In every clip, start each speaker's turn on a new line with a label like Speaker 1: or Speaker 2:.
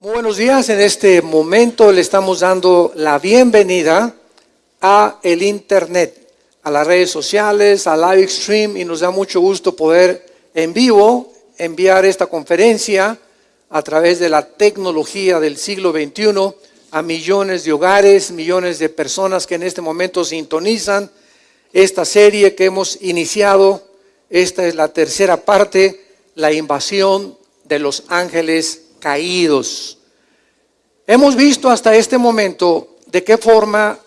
Speaker 1: Muy buenos días. En este momento le estamos dando la bienvenida a el Internet, a las redes sociales, a live stream y nos da mucho gusto poder en vivo enviar esta conferencia a través de la tecnología del siglo XXI a millones de hogares, millones de personas que en este momento sintonizan esta serie que hemos iniciado. Esta es la tercera parte, la invasión de los ángeles caídos. Hemos visto hasta este momento de qué forma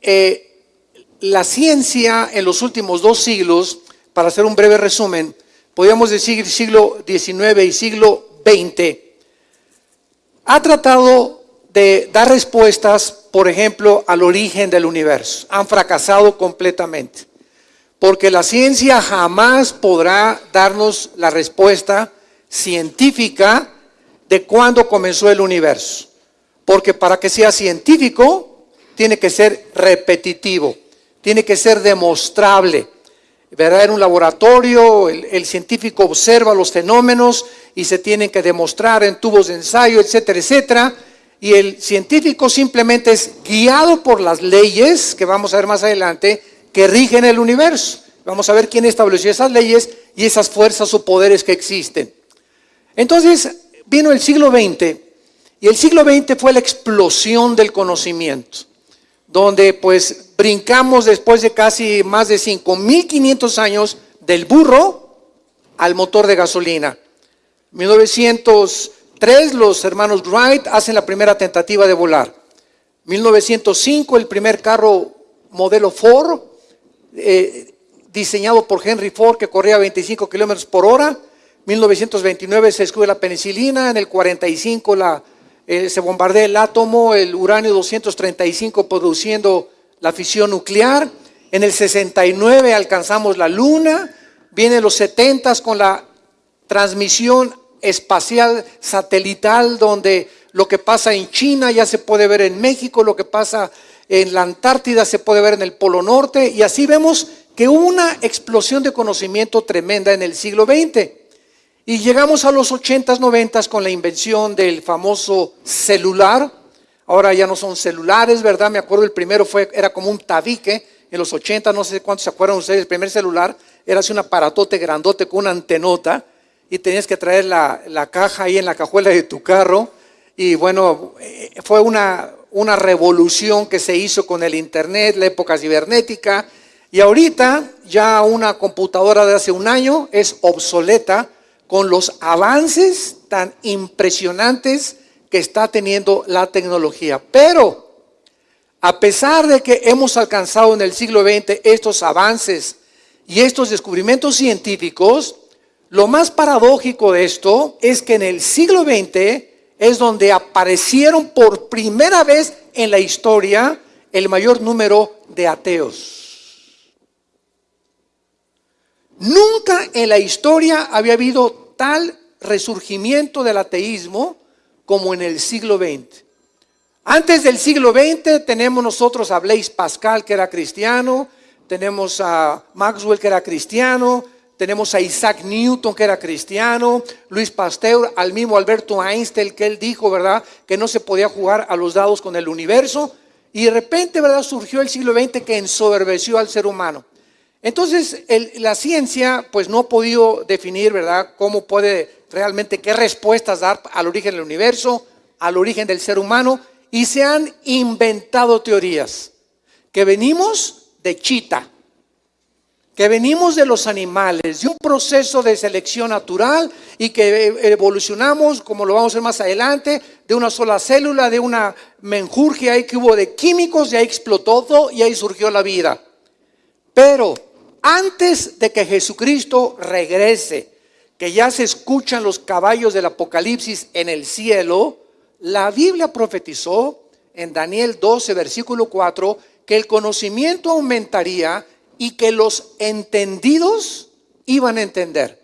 Speaker 1: eh, la ciencia en los últimos dos siglos, para hacer un breve resumen, podríamos decir siglo XIX y siglo XX, ha tratado de dar respuestas, por ejemplo, al origen del universo. Han fracasado completamente, porque la ciencia jamás podrá darnos la respuesta científica de cuándo comenzó el universo. Porque para que sea científico, tiene que ser repetitivo, tiene que ser demostrable. ¿verdad? En un laboratorio, el, el, científico observa los fenómenos y se tienen que demostrar en tubos de ensayo, etcétera, etcétera. Y el científico simplemente es guiado por las leyes, que vamos a ver más adelante, que rigen el universo. Vamos a ver quién estableció esas leyes y esas fuerzas o poderes que existen. Entonces vino el siglo XX y el siglo XX fue la explosión del conocimiento, donde pues brincamos después de casi más de 5.500 años del burro al motor de gasolina. 1903 los hermanos Wright hacen la primera tentativa de volar. 1905 el primer carro modelo Ford, eh, diseñado por Henry Ford, que corría a 25 kilómetros por hora. 1929 se descubre la penicilina, en el 45 la, eh, se bombardea el átomo, el uranio 235 produciendo la fisión nuclear. En el 69 alcanzamos la luna, vienen los 70 con la transmisión espacial satelital, donde lo que pasa en China ya se puede ver en México, lo que pasa en la Antártida se puede ver en el Polo Norte, y así vemos que una explosión de conocimiento tremenda en el siglo XX. Y llegamos a los 80s, 90 con la invención del famoso celular. Ahora ya no son celulares, ¿verdad? Me acuerdo el primero fue, era como un tabique en los 80, no sé cuántos se acuerdan ustedes, el primer celular era así un aparatote grandote con una antenota y tenías que traer la, la caja ahí en la cajuela de tu carro. Y bueno, eh, fue una, una revolución que se hizo con el Internet, la época cibernética. Y ahorita ya una computadora de hace un año es obsoleta con los avances tan impresionantes que está teniendo la tecnología. Pero, a pesar de que hemos alcanzado en el siglo XX estos avances y estos descubrimientos científicos, lo más paradójico de esto es que en el siglo XX es donde aparecieron por primera vez en la historia el mayor número de ateos. Nunca en la historia había habido tal resurgimiento del ateísmo como en el siglo XX. Antes del siglo XX tenemos nosotros a Blaise Pascal, que era cristiano, tenemos a Maxwell, que era cristiano, tenemos a Isaac Newton, que era cristiano, Luis Pasteur, al mismo Alberto Einstein, que él dijo, ¿verdad?, que no se podía jugar a los dados con el universo. Y de repente, ¿verdad?, surgió el siglo XX que ensoberbeció al ser humano. Entonces, la ciencia pues no ha podido definir, ¿verdad?, cómo puede realmente, qué respuestas dar al origen del universo, al origen del ser humano, y se han inventado teorías que venimos de chita, que venimos de los animales, de un proceso de selección natural y que evolucionamos, como lo vamos a ver más adelante, de una sola célula, de una menjurje ahí que hubo de químicos, y ahí explotó todo y ahí surgió la vida. Pero antes de que Jesucristo regrese, que ya se escuchan los caballos del Apocalipsis en el cielo, la Biblia profetizó en Daniel 12, versículo 4, que el conocimiento aumentaría y que los entendidos iban a entender.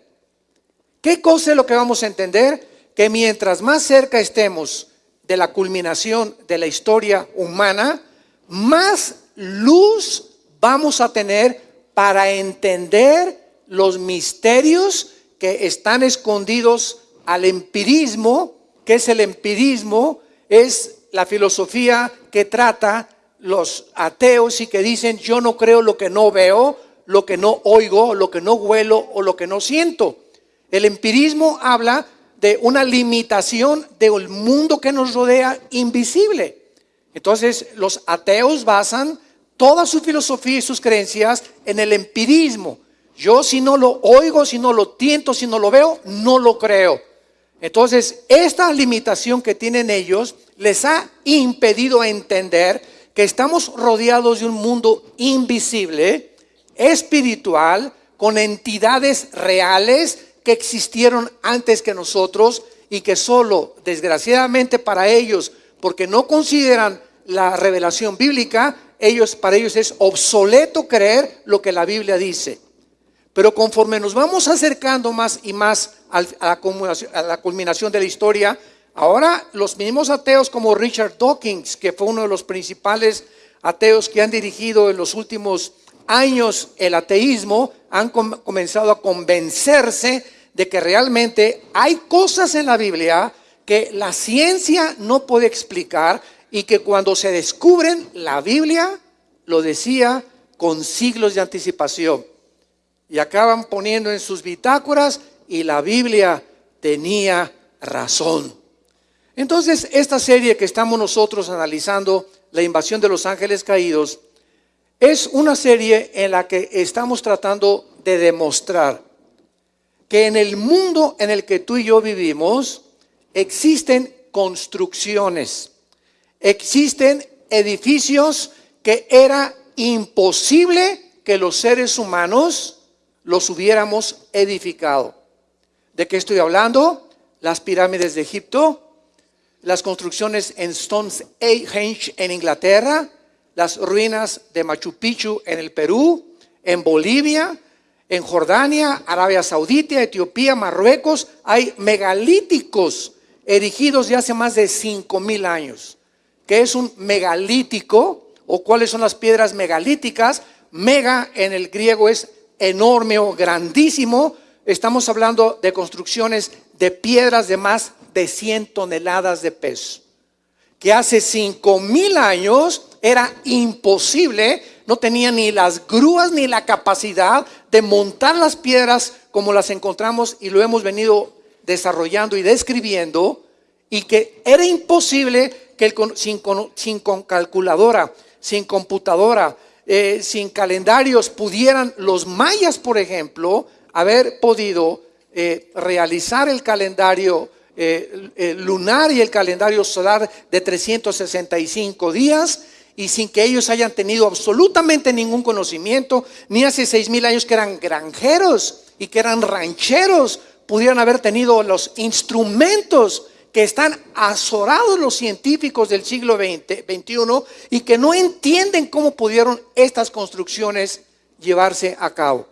Speaker 1: ¿Qué cosa es lo que vamos a entender? Que mientras más cerca estemos de la culminación de la historia humana, más luz vamos a tener para entender los misterios que están escondidos al empirismo que es el empirismo, es la filosofía que trata los ateos y que dicen yo no creo lo que no veo, lo que no oigo, lo que no huelo o lo que no siento. El empirismo habla de una limitación del mundo que nos rodea invisible. Entonces los ateos basan toda su filosofía y sus creencias en el empirismo. Yo si no lo oigo, si no lo tiento, si no lo veo, no lo creo. Entonces, esta limitación que tienen ellos les ha impedido entender que estamos rodeados de un mundo invisible, espiritual, con entidades reales que existieron antes que nosotros y que solo, desgraciadamente para ellos, porque no consideran la revelación bíblica, ellos para ellos es obsoleto creer lo que la Biblia dice. Pero conforme nos vamos acercando más y más a la, a la culminación de la historia, ahora los mismos ateos como Richard Dawkins, que fue uno de los principales ateos que han dirigido en los últimos años el ateísmo, han comenzado a convencerse de que realmente hay cosas en la Biblia que la ciencia no puede explicar y que cuando se descubren, la Biblia lo decía con siglos de anticipación y acaban poniendo en sus bitácoras y la Biblia tenía razón. Entonces, esta serie que estamos nosotros analizando, la invasión de los ángeles caídos, es una serie en la que estamos tratando de demostrar que en el mundo en el que tú y yo vivimos existen construcciones, existen edificios que era imposible que los seres humanos los hubiéramos edificado. ¿De qué estoy hablando? Las pirámides de Egipto, las construcciones en Stonehenge en Inglaterra, las ruinas de Machu Picchu en el Perú, en Bolivia, en Jordania, Arabia Saudita, Etiopía, Marruecos, hay megalíticos erigidos de hace más de cinco mil años. ¿Qué es un megalítico? ¿O cuáles son las piedras megalíticas? Mega en el griego es enorme o grandísimo, estamos hablando de construcciones de piedras de más de 100 toneladas de peso, que hace 5 mil años era imposible, no tenía ni las grúas ni la capacidad de montar las piedras como las encontramos y lo hemos venido desarrollando y describiendo, y que era imposible sin, calculadora, sin computadora, eh, sin calendarios pudieran los mayas, por ejemplo, haber podido eh, realizar el calendario eh, lunar y el calendario solar de 365 días y sin que ellos hayan tenido absolutamente ningún conocimiento, ni hace seis mil años que eran granjeros y que eran rancheros, pudieran haber tenido los instrumentos que están azorados los científicos del siglo XX, XXI y que no entienden cómo pudieron estas construcciones llevarse a cabo.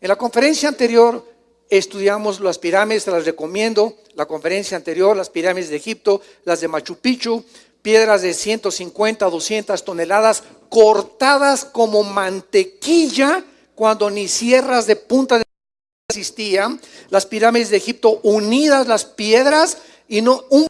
Speaker 1: En la conferencia anterior estudiamos las pirámides, las recomiendo, la conferencia anterior, las pirámides de Egipto, las de Machu Picchu, piedras de 150, 200 toneladas cortadas como mantequilla cuando ni sierras de punta de existían, las pirámides de Egipto unidas las piedras y no un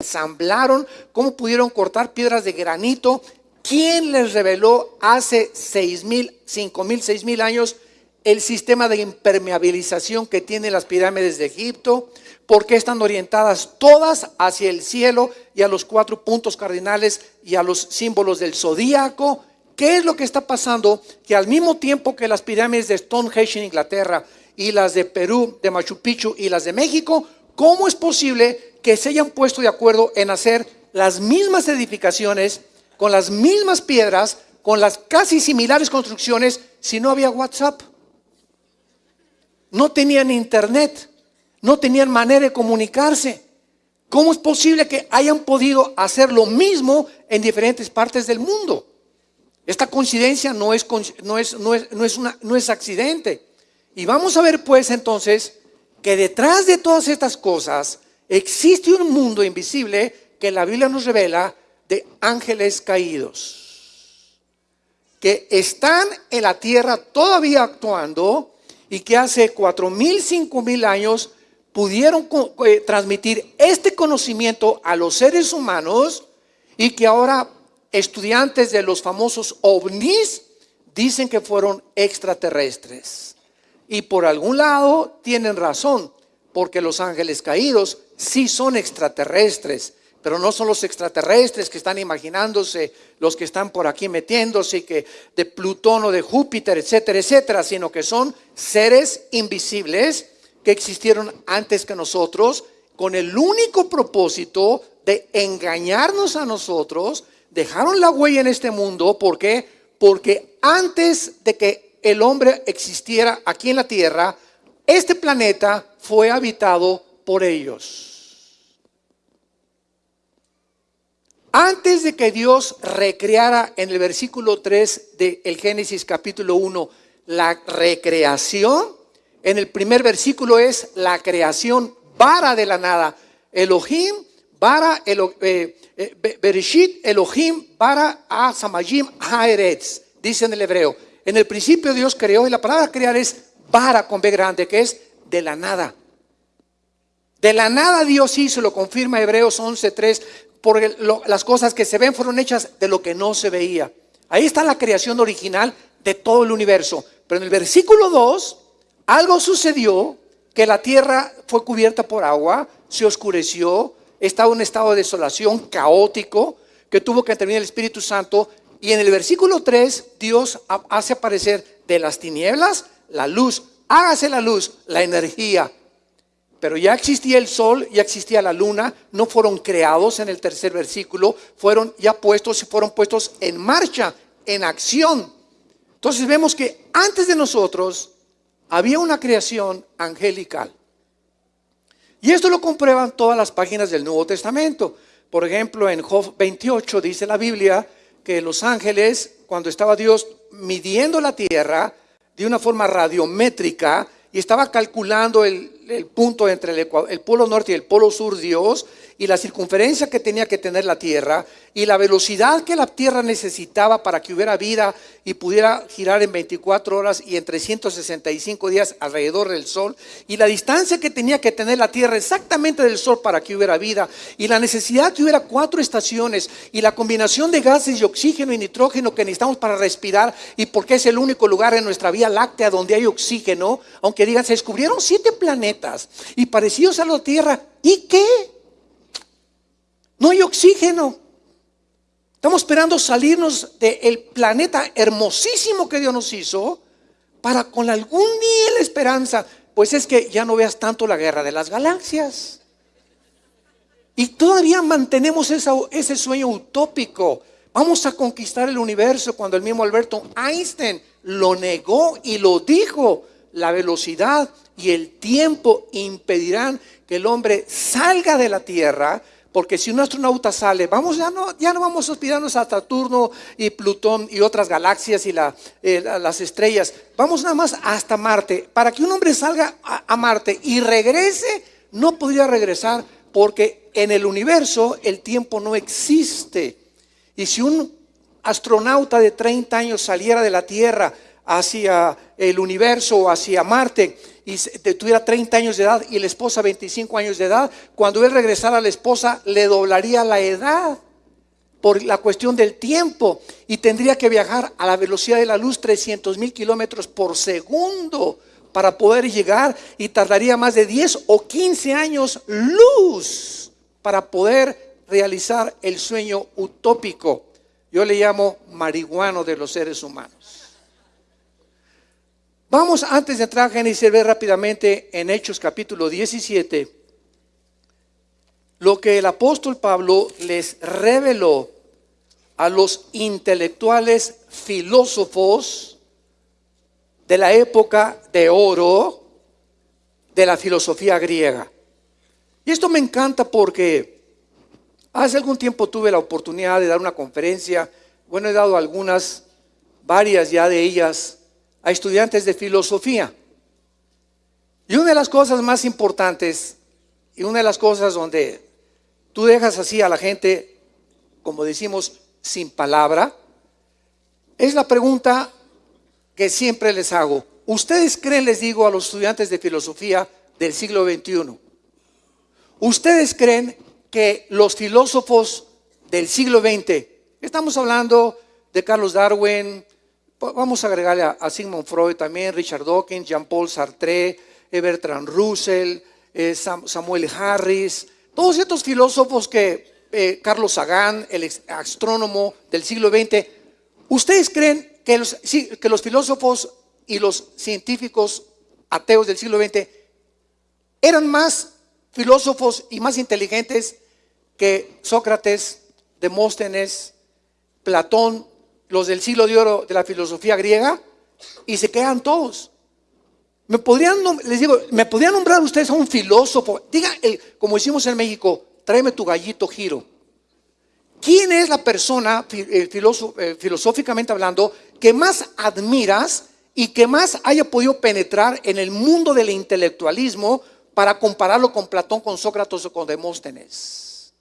Speaker 1: ensamblaron, cómo pudieron cortar piedras de granito. ¿Quién les reveló hace seis mil, cinco mil, seis mil años el sistema de impermeabilización que tienen las pirámides de Egipto? ¿Por qué están orientadas todas hacia el cielo y a los cuatro puntos cardinales y a los símbolos del zodíaco? ¿Qué es lo que está pasando? Que al mismo tiempo que las pirámides de Stonehenge en Inglaterra y las de Perú, de Machu Picchu y las de México, ¿cómo es posible que se hayan puesto de acuerdo en hacer las mismas edificaciones, con las mismas piedras, con las casi similares construcciones, si no había WhatsApp. No tenían internet, no tenían manera de comunicarse. ¿Cómo es posible que hayan podido hacer lo mismo en diferentes partes del mundo? Esta coincidencia no es, no es, no es, no es, accidente. Y vamos a ver pues entonces que detrás de todas estas cosas Existe un mundo invisible que la Biblia nos revela de ángeles caídos, que están en la tierra todavía actuando y que hace cuatro mil, cinco mil años pudieron eh, transmitir este conocimiento a los seres humanos y que ahora estudiantes de los famosos ovnis dicen que fueron extraterrestres. Y por algún lado tienen razón, porque los ángeles caídos sí son extraterrestres, pero no son los extraterrestres que están imaginándose, los que están por aquí metiéndose, que de Plutón o de Júpiter, etcétera, etcétera, sino que son seres invisibles que existieron antes que nosotros con el único propósito de engañarnos a nosotros, dejaron la huella en este mundo, ¿por qué? Porque antes de que el hombre existiera aquí en la tierra, este planeta fue habitado por ellos. Antes de que Dios recreara en el versículo 3 del Génesis capítulo 1 la recreación, en el primer versículo es la creación vara de la nada. Elohim, vara, eh, eh, Bereshit, Elohim, vara a Samayim, Haeretz, dice en el hebreo. En el principio Dios creó y la palabra crear es vara con B grande, que es de la nada. De la nada Dios hizo, lo confirma Hebreos 11.3, porque las cosas que se ven fueron hechas de lo que no se veía. Ahí está la creación original de todo el universo. Pero en el versículo 2 algo sucedió que la tierra fue cubierta por agua, se oscureció, estaba en un estado de desolación caótico, que tuvo que intervenir el Espíritu Santo. Y en el versículo 3, Dios hace aparecer de las tinieblas la luz. Hágase la luz, la energía. Pero ya existía el sol, ya existía la luna, no fueron creados en el tercer versículo, fueron ya puestos y fueron puestos en marcha, en acción. Entonces vemos que antes de nosotros había una creación angelical. Y esto lo comprueban todas las páginas del Nuevo Testamento. Por ejemplo, en Job 28 dice la Biblia que los ángeles, cuando estaba Dios midiendo la tierra de una forma radiométrica y estaba calculando el, punto entre el, el polo norte y el polo sur, Dios, y la circunferencia que tenía que tener la Tierra y la velocidad que la Tierra necesitaba para que hubiera vida y pudiera girar en 24 horas y en 365 días alrededor del Sol y la distancia que tenía que tener la Tierra exactamente del Sol para que hubiera vida y la necesidad que hubiera cuatro estaciones y la combinación de gases de oxígeno y nitrógeno que necesitamos para respirar y porque es el único lugar en nuestra Vía Láctea donde hay oxígeno, aunque digan, se descubrieron siete planetas y parecidos a la Tierra, ¿y qué? No hay oxígeno. Estamos esperando salirnos del planeta hermosísimo que Dios nos hizo para con algún día la esperanza. Pues es que ya no veas tanto la guerra de las galaxias. Y todavía mantenemos ese sueño utópico. Vamos a conquistar el universo cuando el mismo Alberto Einstein lo negó y lo dijo. La velocidad y el tiempo impedirán que el hombre salga de la Tierra porque si un astronauta sale, vamos, ya no, ya no vamos a hospederarnos a Saturno y Plutón y otras galaxias y eh, las estrellas. Vamos nada más hasta Marte. Para que un hombre salga a, Marte y regrese, no podría regresar porque en el universo el tiempo no existe. Y si un astronauta de 30 años saliera de la Tierra hacia el universo o hacia Marte, y tuviera 30 años de edad y la esposa 25 años de edad, cuando él regresara a la esposa le doblaría la edad por la cuestión del tiempo y tendría que viajar a la velocidad de la luz 300 mil kilómetros por segundo para poder llegar y tardaría más de 10 o 15 años luz para poder realizar el sueño utópico. Yo le llamo marihuano de los seres humanos. Vamos antes de entrar a Génesis, ver rápidamente en Hechos capítulo 17 lo que el apóstol Pablo les reveló a los intelectuales filósofos de la época de oro de la filosofía griega. Y esto me encanta porque hace algún tiempo tuve la oportunidad de dar una conferencia, bueno, he dado algunas, varias ya de ellas, a estudiantes de filosofía. Y una de las cosas más importantes y una de las cosas donde tú dejas así a la gente, como decimos, sin palabra, es la pregunta que siempre les hago. ¿Ustedes creen, les digo a los estudiantes de filosofía del siglo XXI, ¿Ustedes creen que los filósofos del siglo XX, estamos hablando de Carlos Darwin, vamos a agregarle a, Sigmund Freud también, Richard Dawkins, Jean-Paul Sartre, Bertrand Russell, eh, Samuel Harris, todos estos filósofos que eh, Carlos Sagan, el astrónomo del siglo XX, ¿ustedes creen que los, que los filósofos y los científicos ateos del siglo XX eran más filósofos y más inteligentes que Sócrates, Demóstenes, Platón, los del siglo de oro de la filosofía griega, y se quedan todos. Me podrían, les digo, me podrían nombrar ustedes a un filósofo. Diga, como decimos en México, tráeme tu gallito giro. ¿Quién es la persona, eh, eh, filosóficamente hablando, que más admiras y que más haya podido penetrar en el mundo del intelectualismo para compararlo con Platón, con Sócrates o con Demóstenes?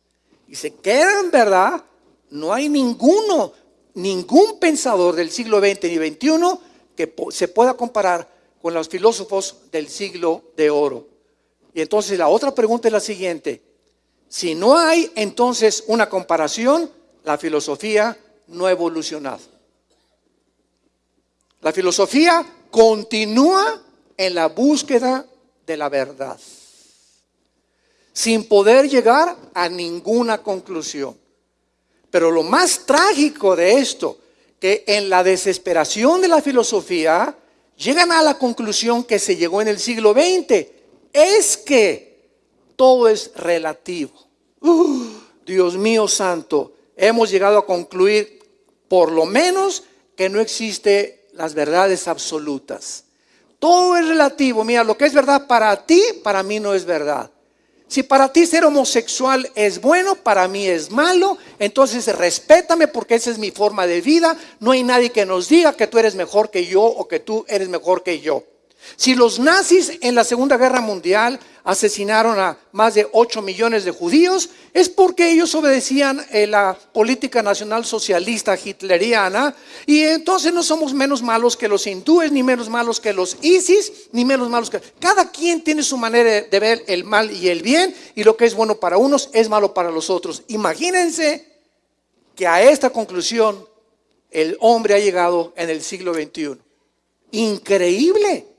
Speaker 1: Y se quedan, ¿verdad? No hay ninguno, ningún pensador del siglo XX ni XXI que se pueda comparar con los filósofos del siglo de oro. Y entonces la otra pregunta es la siguiente. Si no hay entonces una comparación, la filosofía no ha evolucionado. La filosofía continúa en la búsqueda de la verdad, sin poder llegar a ninguna conclusión. Pero lo más trágico de esto, que en la desesperación de la filosofía, llegan a la conclusión que se llegó en el siglo XX, es que todo es relativo. Dios mío santo, hemos llegado a concluir por lo menos que no existe las verdades absolutas. Todo es relativo. Mira, lo que es verdad para ti, para mí no es verdad. Si para ti ser homosexual es bueno, para mí es malo, entonces respétame porque esa es mi forma de vida. No hay nadie que nos diga que tú eres mejor que yo o que tú eres mejor que yo. Si los nazis en la Segunda Guerra Mundial asesinaron a más de 8 millones de judíos, es porque ellos obedecían eh, la política nacional socialista hitleriana y entonces no somos menos malos que los hindúes, ni menos malos que los ISIS, ni menos malos que... Cada quien tiene su manera de ver el mal y el bien y lo que es bueno para unos es malo para los otros. Imagínense que a esta conclusión el hombre ha llegado en el siglo XXI. Increíble.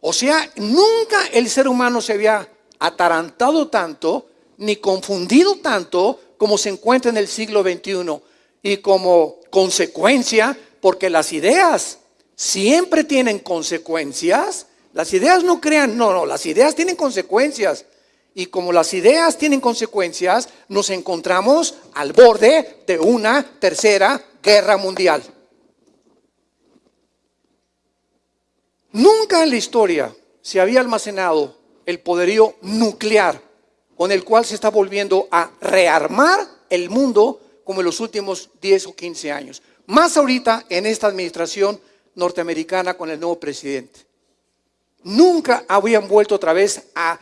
Speaker 1: O sea, nunca el ser humano se había atarantado tanto, ni confundido tanto como se encuentra en el siglo XXI. Y como consecuencia, porque las ideas siempre tienen consecuencias, las ideas no crean, no, no, las ideas tienen consecuencias. Y como las ideas tienen consecuencias, nos encontramos al borde de una tercera guerra mundial. Nunca en la historia se había almacenado el poderío nuclear con el cual se está volviendo a rearmar el mundo como en los últimos 10 o 15 años. Más ahorita en esta administración norteamericana con el nuevo presidente. Nunca habían vuelto otra vez a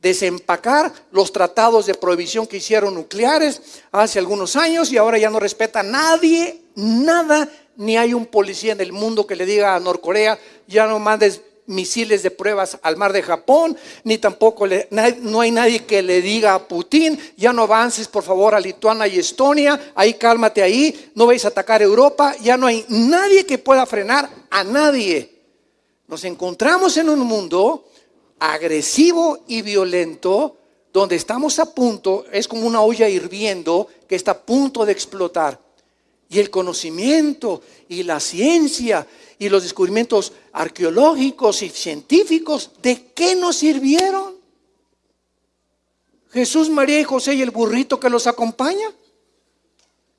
Speaker 1: desempacar los tratados de prohibición que hicieron nucleares hace algunos años y ahora ya no respeta nadie, nada ni hay un policía en el mundo que le diga a Norcorea, ya no mandes misiles de pruebas al mar de Japón, ni tampoco no hay nadie que le diga a Putin, ya no avances por favor a Lituania y Estonia, ahí cálmate ahí, no vais a atacar Europa, ya no hay nadie que pueda frenar a nadie. Nos encontramos en un mundo agresivo y violento, donde estamos a punto, es como una olla hirviendo que está a punto de explotar y el conocimiento y la ciencia y los descubrimientos arqueológicos y científicos, ¿de qué nos sirvieron? Jesús, María y José y el burrito que los acompaña.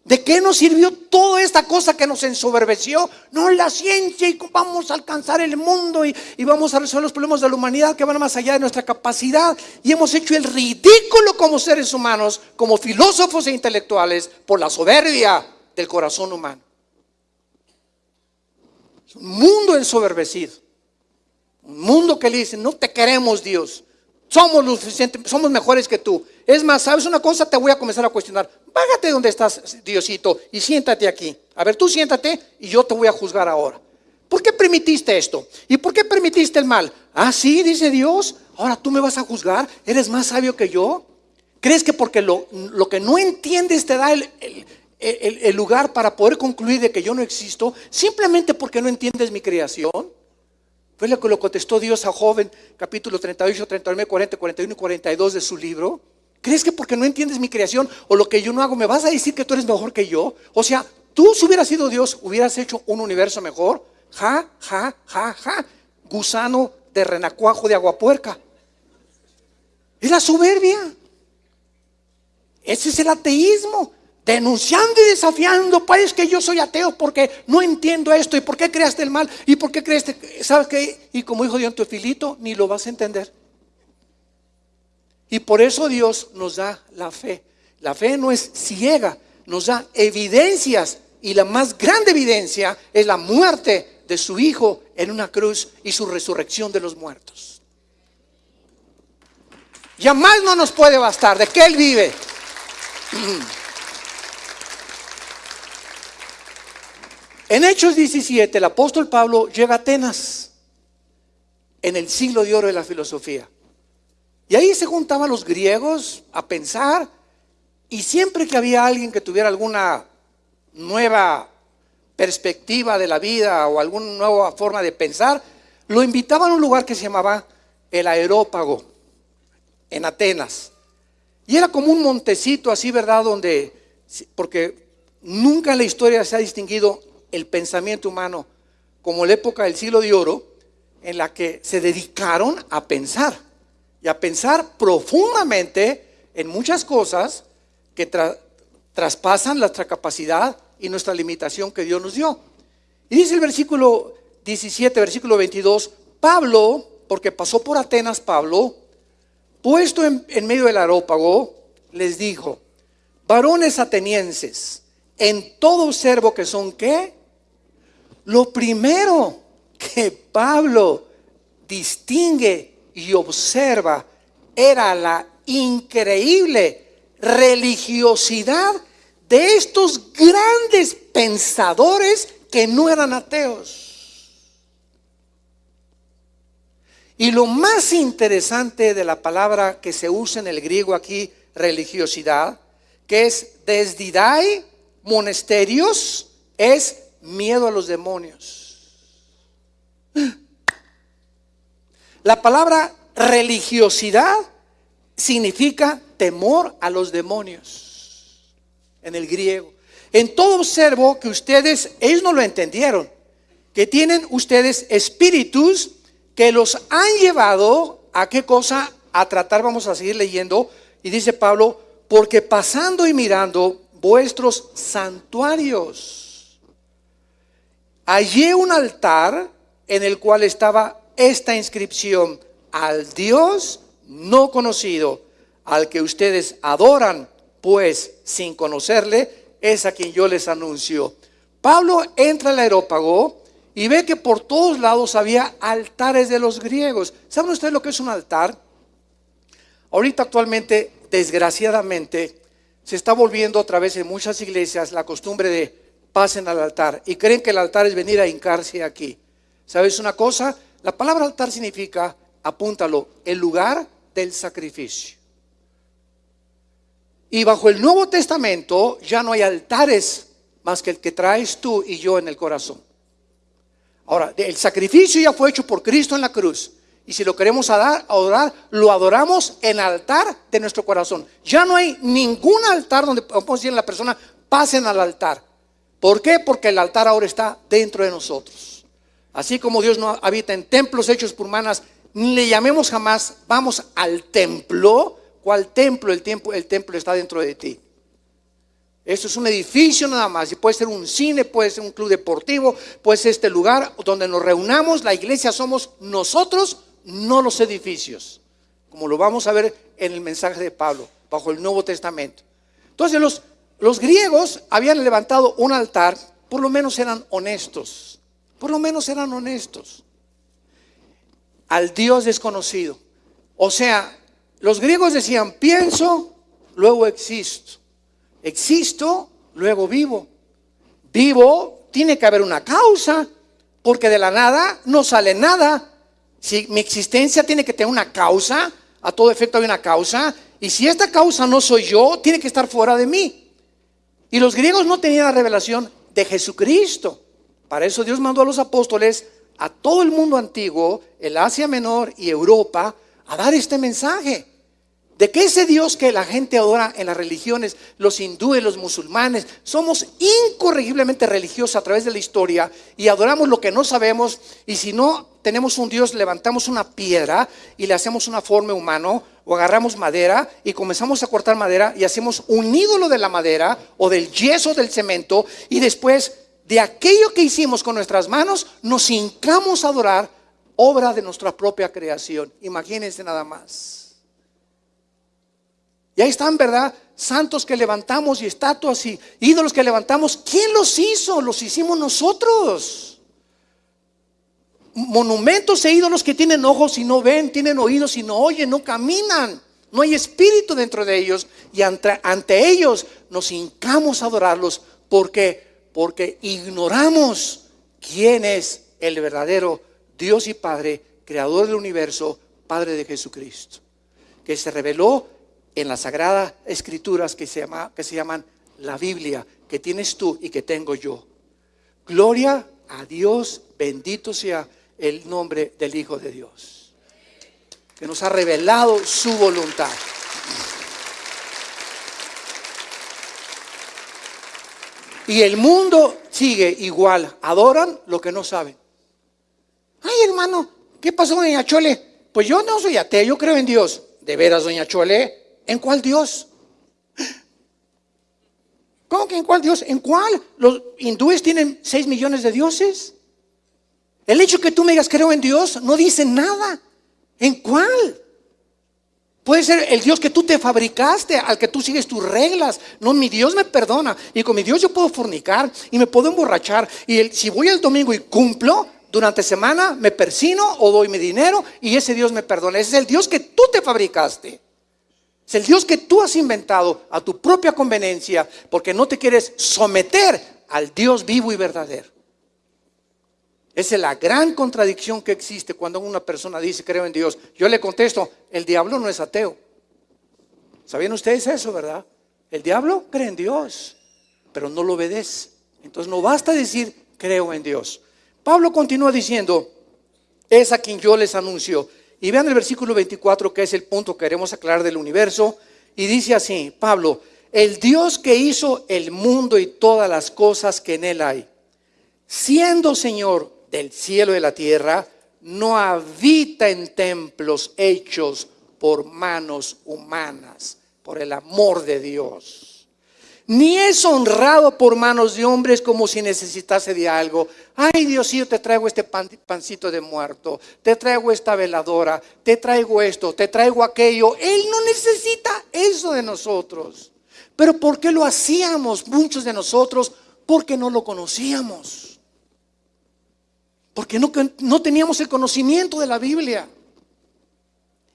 Speaker 1: ¿De qué nos sirvió toda esta cosa que nos ensoberbeció? No la ciencia y vamos a alcanzar el mundo y, y, vamos a resolver los problemas de la humanidad que van más allá de nuestra capacidad. Y hemos hecho el ridículo como seres humanos, como filósofos e intelectuales, por la soberbia del corazón humano. Es un mundo ensoberbecido. Un mundo que le dice, no te queremos Dios. Somos lo suficiente, somos mejores que tú. Es más, ¿sabes una cosa? Te voy a comenzar a cuestionar. Bájate donde estás, Diosito, y siéntate aquí. A ver, tú siéntate y yo te voy a juzgar ahora.
Speaker 2: ¿Por qué permitiste esto? ¿Y por qué permitiste el mal? Ah, sí, dice Dios. Ahora tú me vas a juzgar. ¿Eres más sabio que yo? ¿Crees que porque lo, lo que no entiendes te da el, el, lugar para poder concluir de que yo no existo? Simplemente porque no entiendes mi creación. Fue lo que lo contestó Dios a Joven, capítulo 38, 39, 40, 41 y 42 de su libro. ¿Crees que porque no entiendes mi creación o lo que yo no hago, me vas a decir que tú eres mejor que yo? O sea, tú si hubieras sido Dios, hubieras hecho un universo mejor. Ja, ja, ja, ja. Gusano de renacuajo de aguapuerca. Es la soberbia. Ese es el ateísmo. Denunciando y desafiando, pues que yo soy ateo porque no entiendo esto y por qué creaste el mal y por qué creaste, ¿sabes qué? Y como dijo Dios Teofilito, ni lo vas a entender. Y por eso Dios nos da la fe. La fe no es ciega, nos da evidencias y la más grande evidencia es la muerte de su Hijo en una cruz y su resurrección de los muertos. Ya más no nos puede bastar de que Él vive. En Hechos 17, el apóstol Pablo llega a Atenas, en el siglo de oro de la filosofía. Y ahí se juntaban los griegos a pensar, y siempre que había alguien que tuviera alguna nueva perspectiva de la vida o alguna nueva forma de pensar, lo invitaban a un lugar que se llamaba el Aerópago, en Atenas. Y era como un montecito así, ¿verdad? Donde, porque nunca en la historia se ha distinguido el pensamiento humano como la época del siglo de oro, en la que se dedicaron a pensar y a pensar profundamente en muchas cosas que traspasan nuestra capacidad y nuestra limitación que Dios nos dio. Y dice el versículo 17, versículo 22, Pablo, porque pasó por Atenas Pablo, puesto en, medio del arópago, les dijo, varones atenienses, en todo observo que son qué? Lo primero que Pablo distingue y observa era la increíble religiosidad de estos grandes pensadores que no eran ateos. Y lo más interesante de la palabra que se usa en el griego aquí, religiosidad, que es desdidai, monasterios, es miedo a los demonios. La palabra religiosidad significa temor a los demonios en el griego. En todo observo que ustedes, ellos no lo entendieron, que tienen ustedes espíritus que los han llevado a qué cosa, a tratar, vamos a seguir leyendo, y dice Pablo, porque pasando y mirando vuestros santuarios, hallé un altar en el cual estaba esta inscripción, al Dios no conocido, al que ustedes adoran pues sin conocerle, es a quien yo les anuncio. Pablo entra al aerópago y ve que por todos lados había altares de los griegos. ¿Saben ustedes lo que es un altar? Ahorita actualmente, desgraciadamente, se está volviendo otra vez en muchas iglesias la costumbre de pasen al altar y creen que el altar es venir a hincarse aquí. ¿Sabes una cosa? La palabra altar significa, apúntalo, el lugar del sacrificio. Y bajo el Nuevo Testamento ya no hay altares más que el que traes tú y yo en el corazón. Ahora, el sacrificio ya fue hecho por Cristo en la cruz. Y si lo queremos adorar, lo adoramos en altar de nuestro corazón. Ya no hay ningún altar donde podemos decir a la persona, pasen al altar. ¿Por qué? Porque el altar ahora está dentro de nosotros. Así como Dios no habita en templos hechos por manos, ni le llamemos jamás, vamos al templo, ¿Cuál templo? El, templo? el templo está dentro de ti. Esto es un edificio nada más. Y puede ser un cine, puede ser un club deportivo, puede ser este lugar donde nos reunamos. La iglesia somos nosotros, no los edificios. Como lo vamos a ver en el mensaje de Pablo, bajo el Nuevo Testamento. Entonces los, los griegos habían levantado un altar, por lo menos eran honestos. Por lo menos eran honestos. Al Dios desconocido. O sea, los griegos decían, pienso, luego existo. Existo, luego vivo. Vivo, tiene que haber una causa. Porque de la nada no sale nada. Si mi existencia tiene que tener una causa, a todo efecto hay una causa, y si esta causa no soy yo, tiene que estar fuera de mí. Y los griegos no tenían la revelación de Jesucristo. Para eso Dios mandó a los apóstoles a todo el mundo antiguo, el Asia Menor y Europa, a dar este mensaje. De que ese Dios que la gente adora en las religiones, los hindúes, los musulmanes, somos incorregiblemente religiosos a través de la historia y adoramos lo que no sabemos y si no tenemos un Dios, levantamos una piedra y le hacemos una forma humano o agarramos madera y comenzamos a cortar madera y hacemos un ídolo de la madera o del yeso del cemento y después de aquello que hicimos con nuestras manos nos hincamos a adorar obra de nuestra propia creación. Imagínense nada más. Ahí están, ¿verdad? Santos que levantamos y estatuas y ídolos que levantamos. ¿Quién los hizo? Los hicimos nosotros. Monumentos e ídolos que tienen ojos y no ven, tienen oídos y no oyen, no caminan. No hay espíritu dentro de ellos. Y ante, ante ellos nos hincamos a adorarlos. porque Porque ignoramos quién es el verdadero Dios y Padre, creador del universo, Padre de Jesucristo. Que se reveló en las sagradas escrituras que se, llama, que se llaman la Biblia, que tienes tú y que tengo yo. Gloria a Dios, bendito sea el nombre del Hijo de Dios, que nos ha revelado su voluntad. Y el mundo sigue igual, adoran lo que no saben. Ay, hermano, ¿qué pasó, doña Chole? Pues yo no soy ateo, yo creo en Dios. ¿De veras, doña Chole? ¿En cuál Dios? ¿Cómo que en cuál Dios? ¿En cuál? ¿Los hindúes tienen 6 millones de dioses? El hecho que tú me digas creo en Dios no dice nada. ¿En cuál? Puede ser el Dios que tú te fabricaste, al que tú sigues tus reglas. No, mi Dios me perdona. Y con mi Dios yo puedo fornicar y me puedo emborrachar. Y si voy el domingo y cumplo, durante semana me persino o doy mi dinero y ese Dios me perdona. Ese es el Dios que tú te fabricaste. Es el Dios que tú has inventado a tu propia conveniencia porque no te quieres someter al Dios vivo y verdadero. Esa es la gran contradicción que existe cuando una persona dice creo en Dios. Yo le contesto, el diablo no es ateo. ¿Sabían ustedes eso, verdad? El diablo cree en Dios, pero no lo obedece. Entonces no basta decir creo en Dios. Pablo continúa diciendo, es a quien yo les anuncio y vean el versículo 24, que es el punto que queremos aclarar del universo. Y dice así, Pablo, el Dios que hizo el mundo y todas las cosas que en él hay, siendo Señor del cielo y de la tierra, no habita en templos hechos por manos humanas, por el amor de Dios ni es honrado por manos de hombres como si necesitase de algo. Ay, Diosito, te traigo este pancito de muerto, te traigo esta veladora, te traigo esto, te traigo aquello. Él no necesita eso de nosotros. Pero ¿por qué lo hacíamos muchos de nosotros? Porque no lo conocíamos. Porque no teníamos el conocimiento de la Biblia.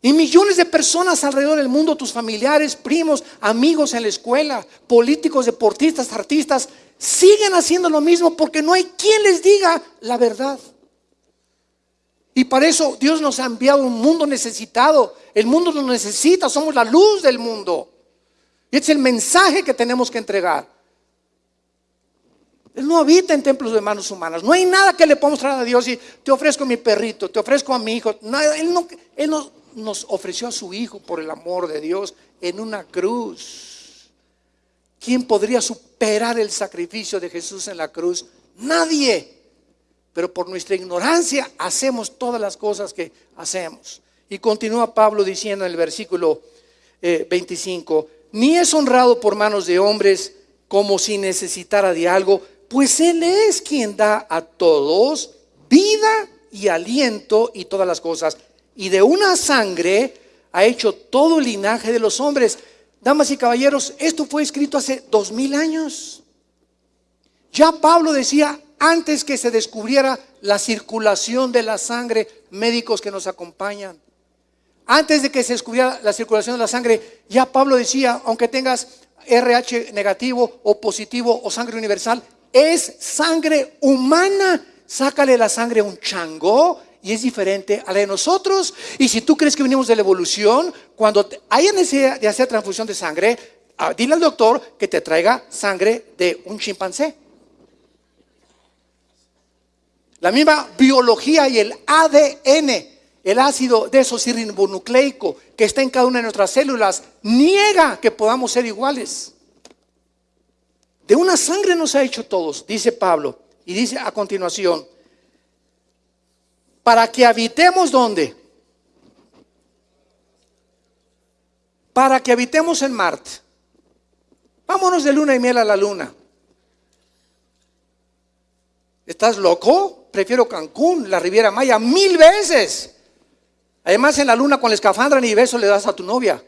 Speaker 2: Y millones de personas alrededor del mundo, tus familiares, primos, amigos en la escuela, políticos, deportistas, artistas, siguen haciendo lo mismo porque no hay quien les diga la verdad. Y para eso Dios nos ha enviado un mundo necesitado. El mundo nos necesita, somos la luz del mundo. Y es el mensaje que tenemos que entregar. Él no habita en templos de manos humanas. No hay nada que le podamos traer a Dios y te ofrezco mi perrito, te ofrezco a mi hijo. no, él no nos ofreció a su Hijo por el amor de Dios en una cruz. ¿Quién podría superar el sacrificio de Jesús en la cruz? Nadie. Pero por nuestra ignorancia hacemos todas las cosas que hacemos. Y continúa Pablo diciendo en el versículo 25, eh, ni es honrado por manos de hombres como si necesitara de algo, pues Él es quien da a todos vida y aliento y todas las cosas y de una sangre ha hecho todo el linaje de los hombres. Damas y caballeros, esto fue escrito hace dos mil años. Ya Pablo decía, antes que se descubriera la circulación de la sangre, médicos que nos acompañan, antes de que se descubriera la circulación de la sangre, ya Pablo decía, aunque tengas RH negativo o positivo o sangre universal, es sangre humana sácale la sangre a un chango y es diferente a la de nosotros. Y si tú crees que venimos de la evolución, cuando haya necesidad de hacer transfusión de sangre, ah, dile al doctor que te traiga sangre de un chimpancé. La misma biología y el ADN, el ácido desoxirribonucleico que está en cada una de nuestras células, niega que podamos ser iguales. De una sangre nos ha hecho todos, dice Pablo. Y dice a continuación, para que habitemos donde? Para que habitemos en Marte. Vámonos de luna y miel a la luna. ¿Estás loco? Prefiero Cancún, la Riviera Maya, mil veces. Además, en la luna con la escafandra ni beso le das a tu novia.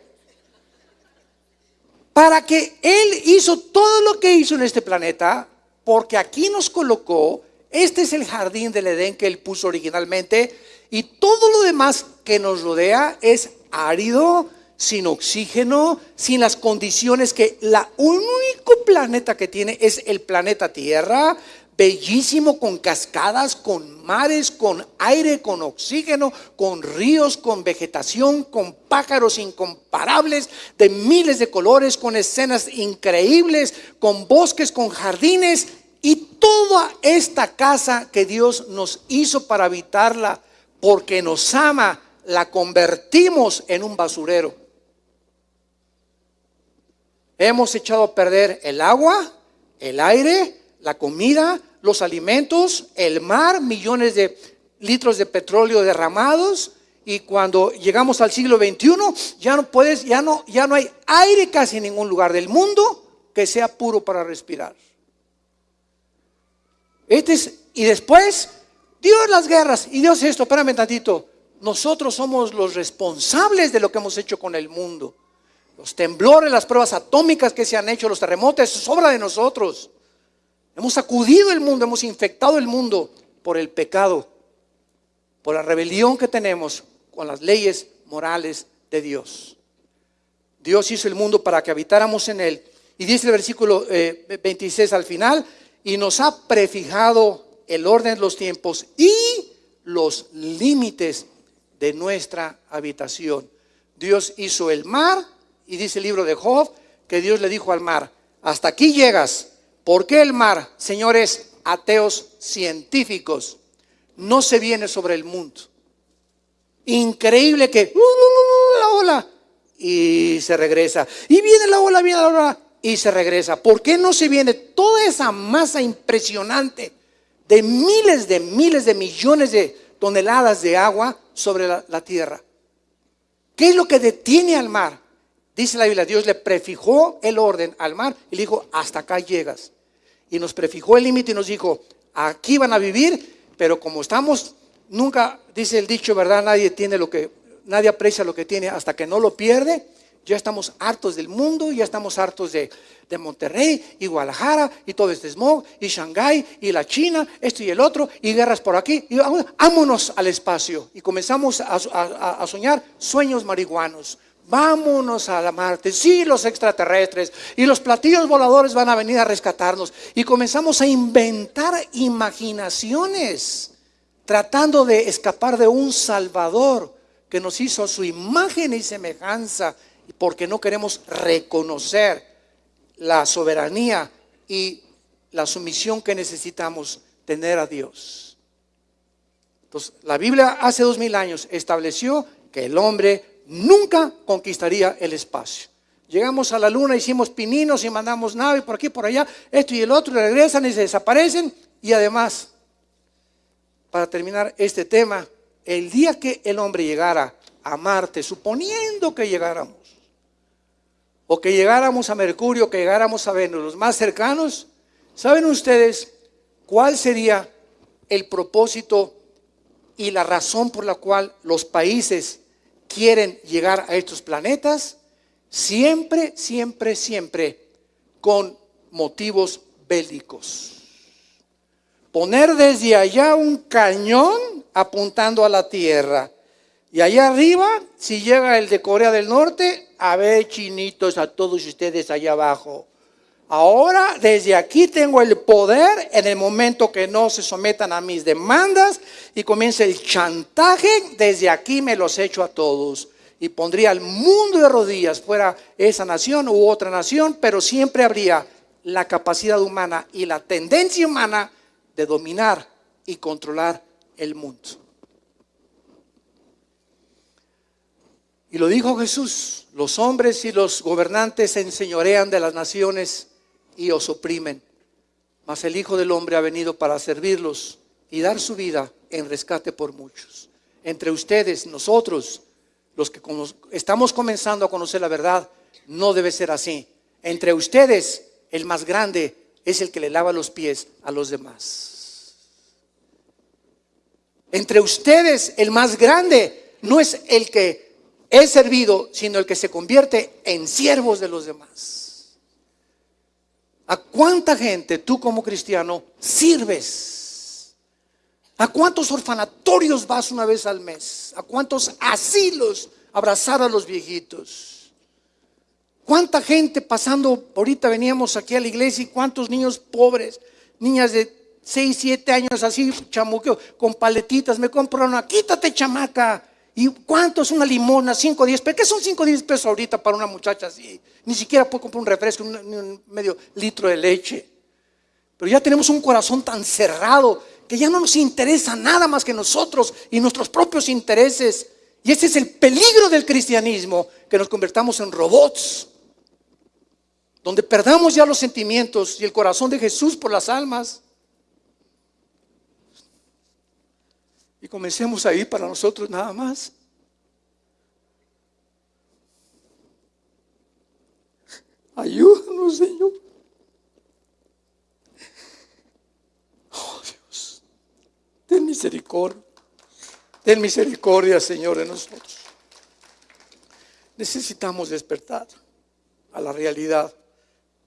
Speaker 2: Para que Él hizo todo lo que hizo en este planeta, porque aquí nos colocó este es el jardín del Edén que él puso originalmente y todo lo demás que nos rodea es árido, sin oxígeno, sin las condiciones que la único planeta que tiene es el planeta Tierra, bellísimo con cascadas, con mares, con aire, con oxígeno, con ríos, con vegetación, con pájaros incomparables de miles de colores, con escenas increíbles, con bosques, con jardines y toda esta casa que Dios nos hizo para habitarla, porque nos ama, la convertimos en un basurero. Hemos echado a perder el agua, el aire, la comida, los alimentos, el mar, millones de litros de petróleo derramados. Y cuando llegamos al siglo XXI, ya no puedes, ya no, ya no hay aire casi en ningún lugar del mundo que sea puro para respirar. Este es, y después, Dios las guerras, y Dios esto, espérame tantito, nosotros somos los responsables de lo que hemos hecho con el mundo. Los temblores, las pruebas atómicas que se han hecho, los terremotos, es obra de nosotros. Hemos sacudido el mundo, hemos infectado el mundo por el pecado, por la rebelión que tenemos con las leyes morales de Dios. Dios hizo el mundo para que habitáramos en él. Y dice el versículo 26 eh, al final, y nos ha prefijado el orden de los tiempos y los límites de nuestra habitación. Dios hizo el mar y dice el libro de Job que Dios le dijo al mar, hasta aquí llegas. ¿Por qué el mar, señores ateos científicos, no se viene sobre el mundo? Increíble que uh, la ola y se regresa. Y viene la ola, viene la ola y se regresa. ¿Por qué no se viene toda esa masa impresionante de miles de miles de millones de toneladas de agua sobre la, tierra? ¿Qué es lo que detiene al mar? Dice la Biblia, Dios le prefijó el orden al mar y le dijo, hasta acá llegas. Y nos prefijó el límite y nos dijo, aquí van a vivir, pero como estamos, nunca, dice el dicho, ¿verdad? Nadie tiene lo que, nadie aprecia lo que tiene hasta que no lo pierde. Ya estamos hartos del mundo, ya estamos hartos de, Monterrey y Guadalajara y todo este smog y Shanghái y la China, esto y el otro y guerras por aquí. Y vámonos al espacio y comenzamos a, soñar sueños marihuanos. Vámonos a la Marte, sí, los extraterrestres y los platillos voladores van a venir a rescatarnos. Y comenzamos a inventar imaginaciones, tratando de escapar de un Salvador que nos hizo su imagen y semejanza porque no queremos reconocer la soberanía y la sumisión que necesitamos tener a Dios. Entonces, la Biblia hace dos mil años estableció que el hombre nunca conquistaría el espacio. Llegamos a la luna, hicimos pininos y mandamos nave por aquí, por allá, esto y el otro, regresan y se desaparecen. Y además, para terminar este tema, el día que el hombre llegara a Marte, suponiendo que llegáramos, o que llegáramos a Mercurio, que llegáramos a Venus, los más cercanos, ¿saben ustedes cuál sería el propósito y la razón por la cual los países quieren llegar a estos planetas? Siempre, siempre, siempre con motivos bélicos. Poner desde allá un cañón apuntando a la Tierra. Y allá arriba, si llega el de Corea del Norte, a ver, chinitos, a todos ustedes allá abajo. Ahora, desde aquí tengo el poder en el momento que no se sometan a mis demandas y comienza el chantaje, desde aquí me los echo a todos. Y pondría al mundo de rodillas, fuera esa nación u otra nación, pero siempre habría la capacidad humana y la tendencia humana de dominar y controlar el mundo. Y lo dijo Jesús, los hombres y los gobernantes se enseñorean de las naciones y os oprimen, mas el Hijo del Hombre ha venido para servirlos y dar su vida en rescate por muchos. Entre ustedes, nosotros, los que estamos comenzando a conocer la verdad, no debe ser así. Entre ustedes, el más grande es el que le lava los pies a los demás. Entre ustedes, el más grande no es el que es servido, sino el que se convierte en siervos de los demás. ¿A cuánta gente tú como cristiano sirves? ¿A cuántos orfanatorios vas una vez al mes? ¿A cuántos asilos abrazar a los viejitos? ¿Cuánta gente pasando, ahorita veníamos aquí a la iglesia y cuántos niños pobres, niñas de 6, 7 años así, chamuqueo, con paletitas, me compraron, quítate chamaca, ¿Y cuánto es una limona? 5 o 10 pesos. ¿Qué son 5 o 10 pesos ahorita para una muchacha así? Ni siquiera puede comprar un refresco, un, un medio litro de leche. Pero ya tenemos un corazón tan cerrado que ya no nos interesa nada más que nosotros y nuestros propios intereses. Y ese es el peligro del cristianismo, que nos convertamos en robots, donde perdamos ya los sentimientos y el corazón de Jesús por las almas. Y comencemos a ir para nosotros nada más. Ayúdanos, Señor. Oh Dios, ten misericordia. Ten misericordia, Señor, de nosotros. Necesitamos despertar a la realidad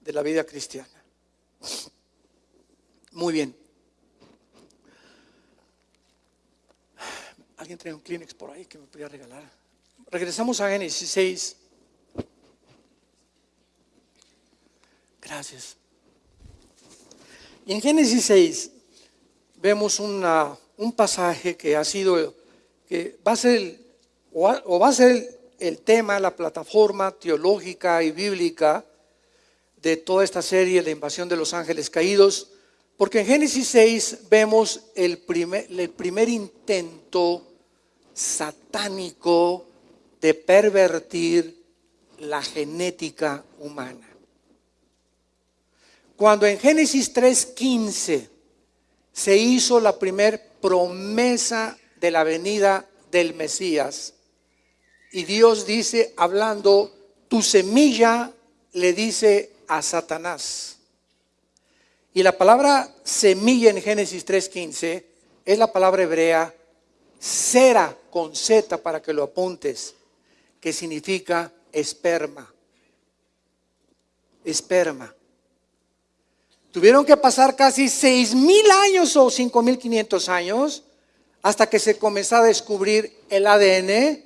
Speaker 2: de la vida cristiana. Muy bien. Alguien trae un Kleenex por ahí que me podría regalar. Regresamos a Génesis 6. Gracias. Y en Génesis 6 vemos una, un pasaje que ha sido, que va a ser, o va a ser el tema, la plataforma teológica y bíblica de toda esta serie, la invasión de los ángeles caídos, porque en Génesis 6 vemos el primer, el primer intento satánico de pervertir la genética humana. Cuando en Génesis 3:15 se hizo la primer promesa de la venida del Mesías, y Dios dice, hablando, tu semilla le dice a Satanás. Y la palabra semilla en Génesis 3:15 es la palabra hebrea cera con Z para que lo apuntes, que significa esperma. Esperma. Tuvieron que pasar casi seis mil años o cinco mil quinientos años hasta que se comenzó a descubrir el ADN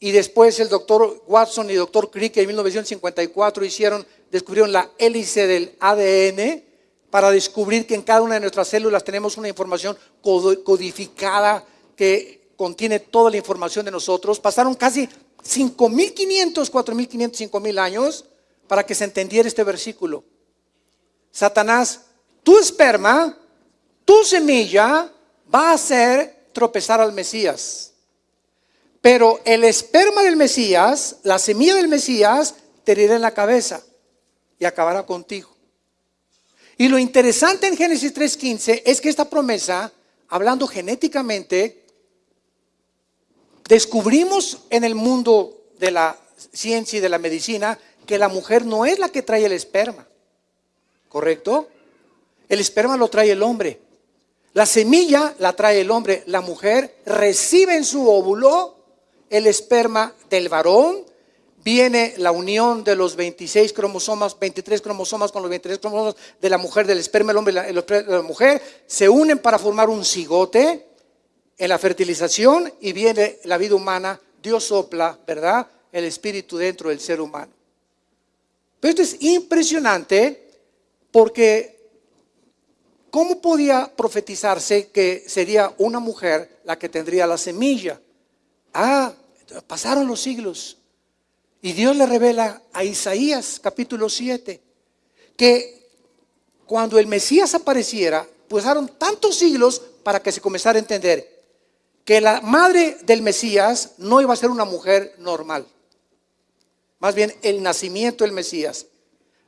Speaker 2: y después el doctor Watson y el doctor Crick en 1954 hicieron, descubrieron la hélice del ADN para descubrir que en cada una de nuestras células tenemos una información codificada que contiene toda la información de nosotros. Pasaron casi 5.500, 4.500, 5.000 años para que se entendiera este versículo. Satanás, tu esperma, tu semilla va a hacer tropezar al Mesías. Pero el esperma del Mesías, la semilla del Mesías, te herirá en la cabeza y acabará contigo. Y lo interesante en Génesis 3.15 es que esta promesa, hablando genéticamente, Descubrimos en el mundo de la ciencia y de la medicina que la mujer no es la que trae el esperma, ¿correcto? El esperma lo trae el hombre. La semilla la trae el hombre. La mujer recibe en su óvulo el esperma del varón. Viene la unión de los 26 cromosomas, 23 cromosomas con los 23 cromosomas de la mujer, del esperma del hombre y la, la mujer. Se unen para formar un cigote en la fertilización y viene la vida humana, Dios sopla, ¿verdad? El espíritu dentro del ser humano. Pero esto es impresionante porque ¿cómo podía profetizarse que sería una mujer la que tendría la semilla? Ah, pasaron los siglos. Y Dios le revela a Isaías capítulo 7 que cuando el Mesías apareciera, pasaron tantos siglos para que se comenzara a entender que la madre del Mesías no iba a ser una mujer normal. Más bien, el nacimiento del Mesías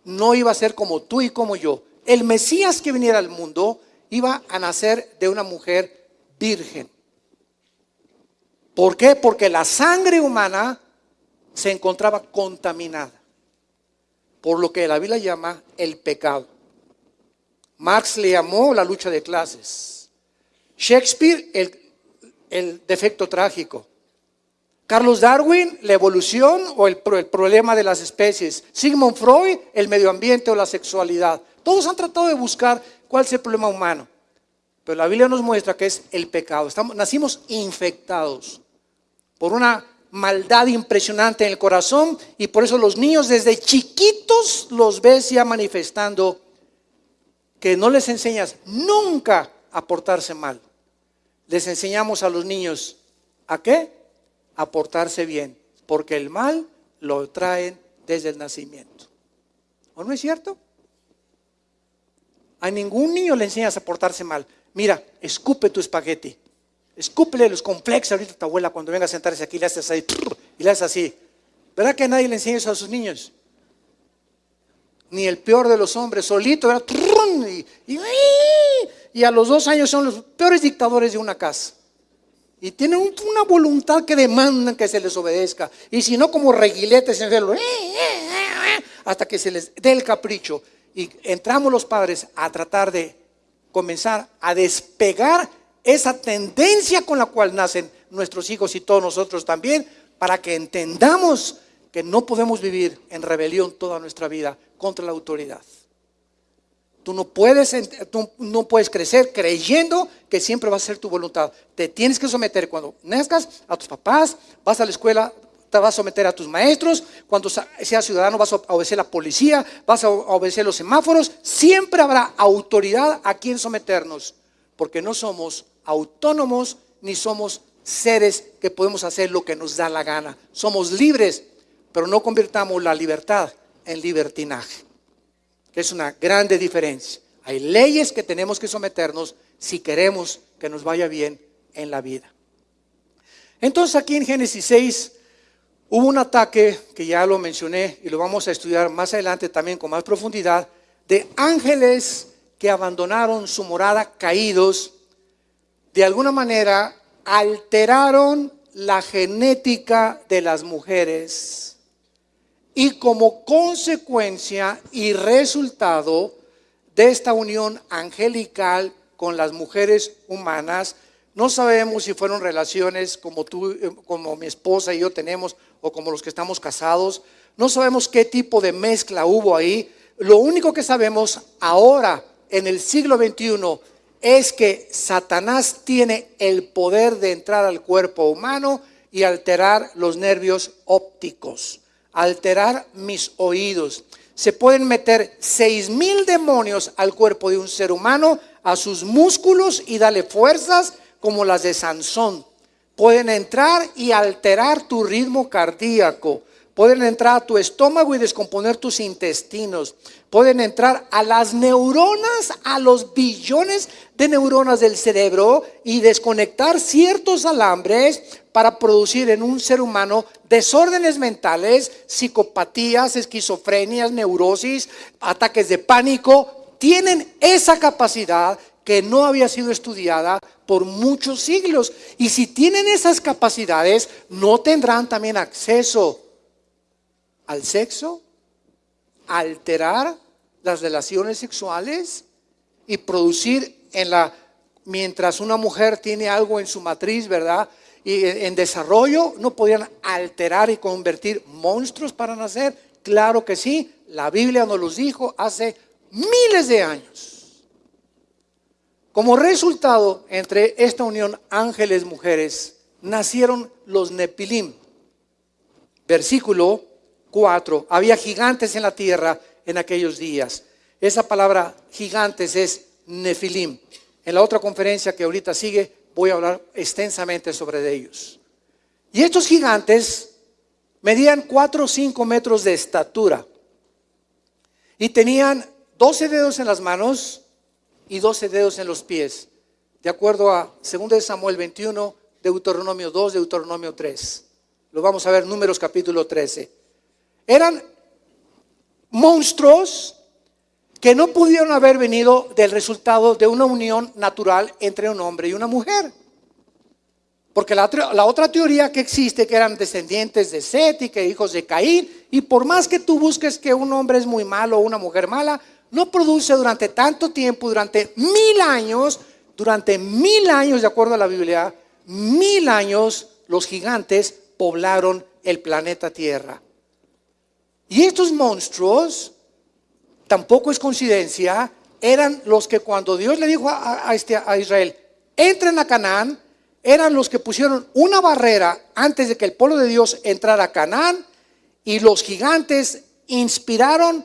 Speaker 2: no iba a ser como tú y como yo. El Mesías que viniera al mundo iba a nacer de una mujer virgen. ¿Por qué? Porque la sangre humana se encontraba contaminada por lo que la Biblia llama el pecado. Marx le llamó la lucha de clases. Shakespeare el, defecto trágico. Carlos Darwin, la evolución o el, el, problema de las especies. Sigmund Freud, el medio ambiente o la sexualidad. Todos han tratado de buscar cuál es el problema humano. Pero la Biblia nos muestra que es el pecado. Estamos, nacimos infectados por una maldad impresionante en el corazón y por eso los niños desde chiquitos los ves ya manifestando que no les enseñas nunca a portarse mal. Les enseñamos a los niños a qué? A portarse bien, porque el mal lo traen desde el nacimiento. ¿O no es cierto? A ningún niño le enseñas a portarse mal. Mira, escupe tu espagueti. Escúpele los complejos ahorita a tu abuela cuando venga a sentarse aquí, le haces así, y le haces así. ¿Verdad que nadie le enseña eso a sus niños? Ni el peor de los hombres, solito, ¿verdad? Y, y, a los dos años son los peores dictadores de una casa. Y tienen una voluntad que demandan que se les obedezca. Y si no, como reguiletes en el hasta que se les dé el capricho. Y entramos los padres a tratar de comenzar a despegar esa tendencia con la cual nacen nuestros hijos y todos nosotros también, para que entendamos que no podemos vivir en rebelión toda nuestra vida contra la autoridad. Tú no puedes, tú no puedes crecer creyendo que siempre va a ser tu voluntad. Te tienes que someter cuando nazcas a tus papás, vas a la escuela, te vas a someter a tus maestros, cuando seas ciudadano vas a obedecer a la policía, vas a obedecer los semáforos, siempre habrá autoridad a quien someternos, porque no somos autónomos ni somos seres que podemos hacer lo que nos da la gana. Somos libres, pero no convirtamos la libertad en libertinaje, que es una grande diferencia. Hay leyes que tenemos que someternos si queremos que nos vaya bien en la vida. Entonces aquí en Génesis 6 hubo un ataque que ya lo mencioné y lo vamos a estudiar más adelante también con más profundidad, de ángeles que abandonaron su morada caídos de alguna manera alteraron la genética de las mujeres y como consecuencia y resultado de esta unión angelical con las mujeres humanas, no sabemos si fueron relaciones como tú, como mi esposa y yo tenemos, o como los que estamos casados. No sabemos qué tipo de mezcla hubo ahí. Lo único que sabemos ahora, en el siglo XXI, es que Satanás tiene el poder de entrar al cuerpo humano y alterar los nervios ópticos, alterar mis oídos. Se pueden meter seis mil demonios al cuerpo de un ser humano, a sus músculos y darle fuerzas como las de Sansón. Pueden entrar y alterar tu ritmo cardíaco. Pueden entrar a tu estómago y descomponer tus intestinos. Pueden entrar a las neuronas, a los billones de neuronas del cerebro y desconectar ciertos alambres para producir en un ser humano desórdenes mentales, psicopatías, esquizofrenias, neurosis, ataques de pánico. Tienen esa capacidad que no había sido estudiada por muchos siglos. Y si tienen esas capacidades, no tendrán también acceso al sexo, alterar las relaciones sexuales y producir en la mientras una mujer tiene algo en su matriz, ¿verdad? Y en desarrollo no podían alterar y convertir monstruos para nacer. Claro que sí, la Biblia nos los dijo hace miles de años. Como resultado, entre esta unión ángeles-mujeres, nacieron los Nepilim. Versículo 4. Había gigantes en la tierra en aquellos días. Esa palabra gigantes es Nefilim. En la otra conferencia que ahorita sigue voy a hablar extensamente sobre ellos. Y estos gigantes medían 4 o 5 metros de estatura y tenían 12 dedos en las manos y 12 dedos en los pies, de acuerdo a 2 Samuel 21, Deuteronomio 2, Deuteronomio 3. Lo vamos a ver, números capítulo 13. Eran monstruos que no pudieron haber venido del resultado de una unión natural entre un hombre y una mujer. Porque la, otra teoría que existe, que eran descendientes de Set y que hijos de Caín, y por más que tú busques que un hombre es muy malo o una mujer mala, no produce durante tanto tiempo, durante mil años, durante mil años, de acuerdo a la Biblia, mil años los gigantes poblaron el planeta Tierra. Y estos monstruos, tampoco es coincidencia, eran los que cuando Dios le dijo a, este, a Israel, entren a Canaán, eran los que pusieron una barrera antes de que el pueblo de Dios entrara a Canaán y los gigantes inspiraron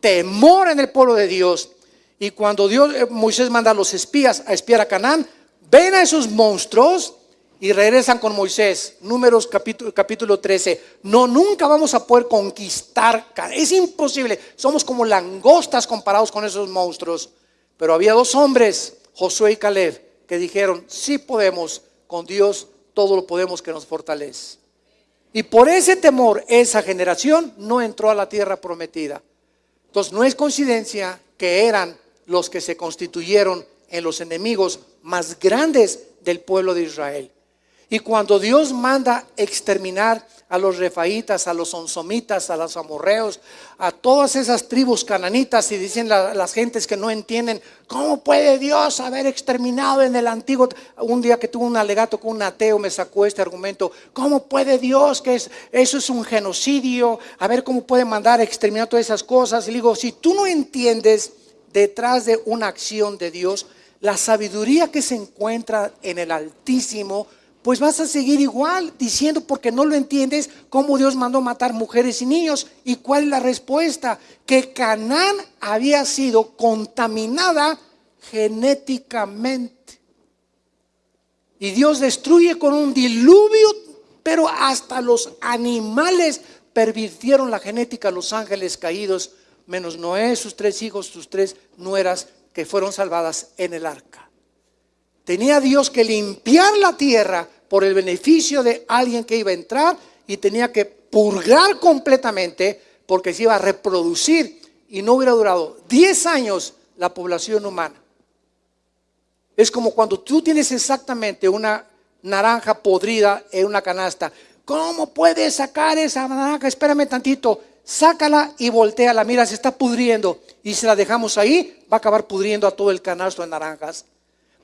Speaker 2: temor en el pueblo de Dios. Y cuando Dios, eh, Moisés manda a los espías a espiar a Canaán, ven a esos monstruos y regresan con Moisés. Números capítulo, capítulo 13. No, nunca vamos a poder conquistar. Es imposible. Somos como langostas comparados con esos monstruos. Pero había dos hombres, Josué y Caleb, que dijeron, sí podemos, con Dios todo lo podemos que nos fortalece. Y por ese temor, esa generación no entró a la tierra prometida. Entonces no es coincidencia que eran los que se constituyeron en los enemigos más grandes del pueblo de Israel. Y cuando Dios manda exterminar a los refaítas, a los onsomitas, a los amorreos, a todas esas tribus cananitas, y dicen las gentes que no entienden, ¿cómo puede Dios haber exterminado en el antiguo? Un día que tuve un alegato con un ateo me sacó este argumento, ¿cómo puede Dios que es, eso es un genocidio? A ver cómo puede mandar exterminar todas esas cosas. Y digo, si tú no entiendes detrás de una acción de Dios, la sabiduría que se encuentra en el Altísimo, pues vas a seguir igual diciendo porque no lo entiendes cómo Dios mandó matar mujeres y niños. ¿Y cuál es la respuesta? Que Canaán había sido contaminada genéticamente. Y Dios destruye con un diluvio, pero hasta los animales pervirtieron la genética, los ángeles caídos, menos Noé, sus tres hijos, sus tres nueras que fueron salvadas en el arca. Tenía Dios que limpiar la tierra por el beneficio de alguien que iba a entrar y tenía que purgar completamente porque se iba a reproducir y no hubiera durado 10 años la población humana. Es como cuando tú tienes exactamente una naranja podrida en una canasta. ¿Cómo puedes sacar esa naranja? Espérame tantito. Sácala y volteala. Mira, se está pudriendo. Y si la dejamos ahí, va a acabar pudriendo a todo el canasto de naranjas.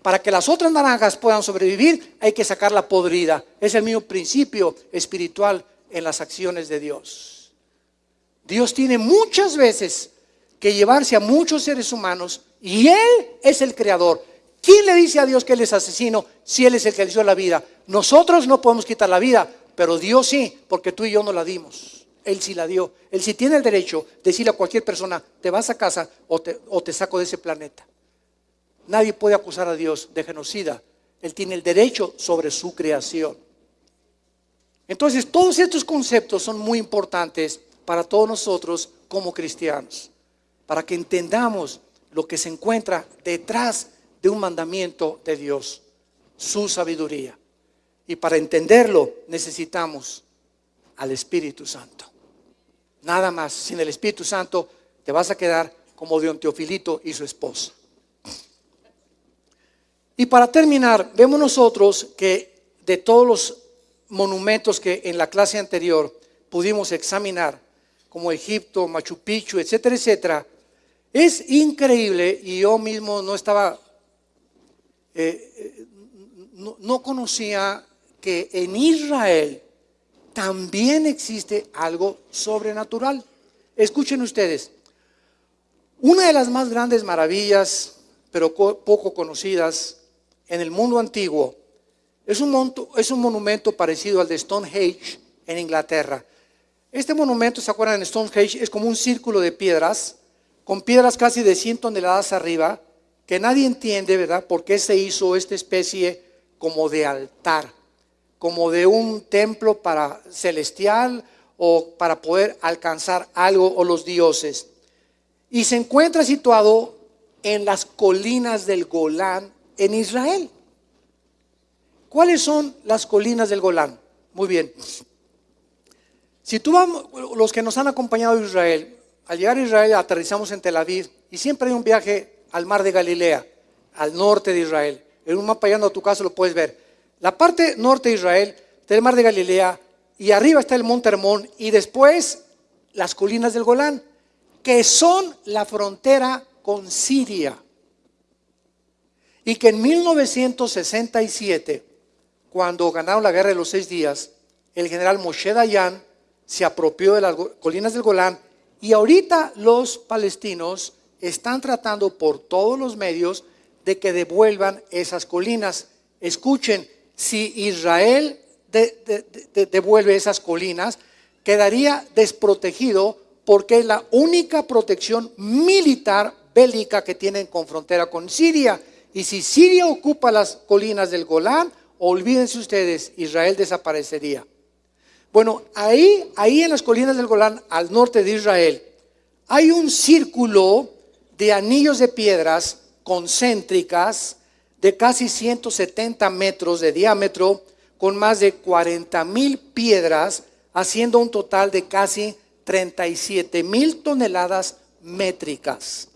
Speaker 2: Para que las otras naranjas puedan sobrevivir, hay que sacarla podrida. Es el mismo principio espiritual en las acciones de Dios. Dios tiene muchas veces que llevarse a muchos seres humanos y Él es el creador. ¿Quién le dice a Dios que Él es asesino si Él es el que le dio la vida? Nosotros no podemos quitar la vida, pero Dios sí, porque tú y yo no la dimos. Él sí la dio. Él sí tiene el derecho de decirle a cualquier persona, te vas a casa o te, o te saco de ese planeta. Nadie puede acusar a Dios de genocida. Él tiene el derecho sobre su creación. Entonces, todos estos conceptos son muy importantes para todos nosotros como cristianos, para que entendamos lo que se encuentra detrás de un mandamiento de Dios, su sabiduría. Y para entenderlo necesitamos al Espíritu Santo. Nada más, sin el Espíritu Santo te vas a quedar como Don Teofilito y su esposa. Y para terminar, vemos nosotros que de todos los monumentos que en la clase anterior pudimos examinar, como Egipto, Machu Picchu, etcétera, etcétera, es increíble y yo mismo no estaba, eh, eh, no conocía que en Israel también existe algo sobrenatural. Escuchen ustedes, una de las más grandes maravillas, pero poco conocidas, en el mundo antiguo es un, es un monumento parecido al de Stonehenge en Inglaterra. Este monumento, ¿se acuerdan? En Stonehenge es como un círculo de piedras, con piedras casi de 100 toneladas arriba, que nadie entiende, ¿verdad? ¿Por qué se hizo esta especie como de altar, como de un templo para celestial o para poder alcanzar algo o los dioses? Y se encuentra situado en las colinas del Golán en Israel. ¿Cuáles son las colinas del Golán? Muy bien. Si tú vamos, los que nos han acompañado a Israel, al llegar a Israel aterrizamos en Tel Aviv y siempre hay un viaje al mar de Galilea, al norte de Israel. En un mapa llegando a tu casa lo puedes ver. La parte norte de Israel, del mar de Galilea, y arriba está el monte Hermón, y después las colinas del Golán, que son la frontera con Siria. Y que en 1967, cuando ganaron la guerra de los seis días, el general Moshe Dayan se apropió de las colinas del Golán y ahorita los palestinos están tratando por todos los medios de que devuelvan esas colinas. Escuchen, si Israel devuelve esas colinas, quedaría desprotegido porque es la única protección militar bélica que tienen con frontera con Siria. Y si Siria ocupa las colinas del Golán, olvídense ustedes, Israel desaparecería. Bueno, ahí, ahí en las colinas del Golán, al norte de Israel, hay un círculo de anillos de piedras concéntricas de casi 170 metros de diámetro, con más de 40 mil piedras, haciendo un total de casi 37 mil toneladas métricas.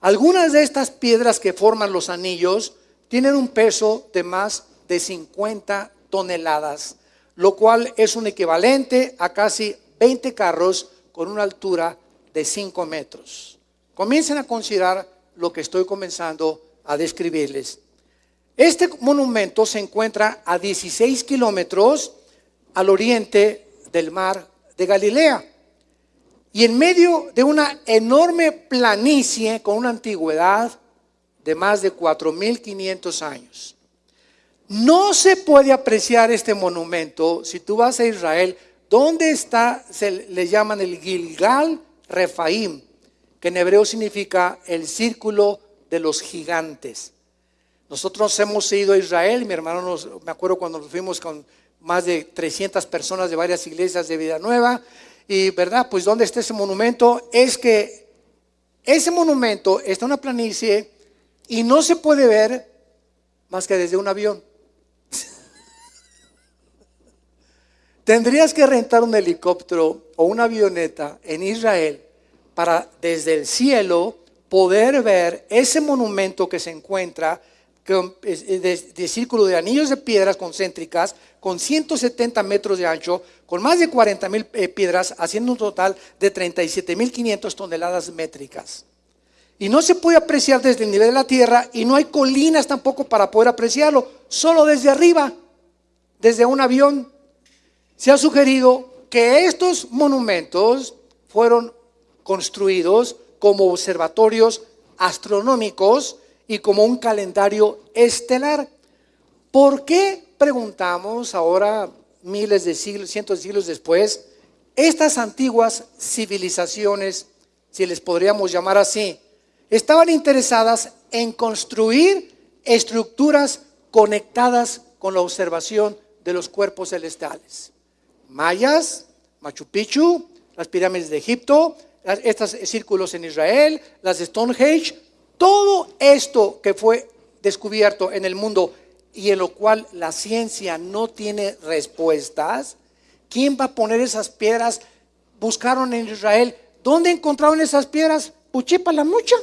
Speaker 2: Algunas de estas piedras que forman los anillos tienen un peso de más de 50 toneladas lo cual es un equivalente a casi 20 carros con una altura de 5 metros. Comiencen a considerar lo que estoy comenzando a describirles. Este monumento se encuentra a 16 kilómetros al oriente del mar de Galilea y en medio de una enorme planicie con una antigüedad de más de 4.500 años. No se puede apreciar este monumento si tú vas a Israel. ¿Dónde está? Se le llaman el Gilgal Refaim, que en hebreo significa el círculo de los gigantes. Nosotros hemos ido a Israel, mi hermano, me acuerdo cuando nos fuimos con más de 300 personas de varias iglesias de Vida Nueva, y verdad, pues ¿dónde está ese monumento? Es que ese monumento está en una planicie y no se puede ver más que desde un avión. Tendrías que rentar un helicóptero o una avioneta en Israel para desde el cielo poder ver ese monumento que se encuentra de, círculo de anillos de piedras concéntricas con 170 metros de ancho, con más de 40 mil eh, piedras, haciendo un total de 37 mil 500 toneladas métricas. Y no se puede apreciar desde el nivel de la tierra y no hay colinas tampoco para poder apreciarlo, solo desde arriba, desde un avión se ha sugerido que estos monumentos fueron construidos como observatorios astronómicos y como un calendario estelar. ¿Por qué preguntamos ahora, miles de siglos, cientos de siglos después, estas antiguas civilizaciones, si les podríamos llamar así, estaban interesadas en construir estructuras conectadas con la observación de los cuerpos celestiales? mayas, Machu Picchu, las pirámides de Egipto, estos círculos en Israel, las de Stonehenge, todo esto que fue descubierto en el mundo y en lo cual la ciencia no tiene respuestas, ¿quién va a poner esas piedras? Buscaron en Israel, ¿dónde encontraron esas piedras? Puchipa la mucha.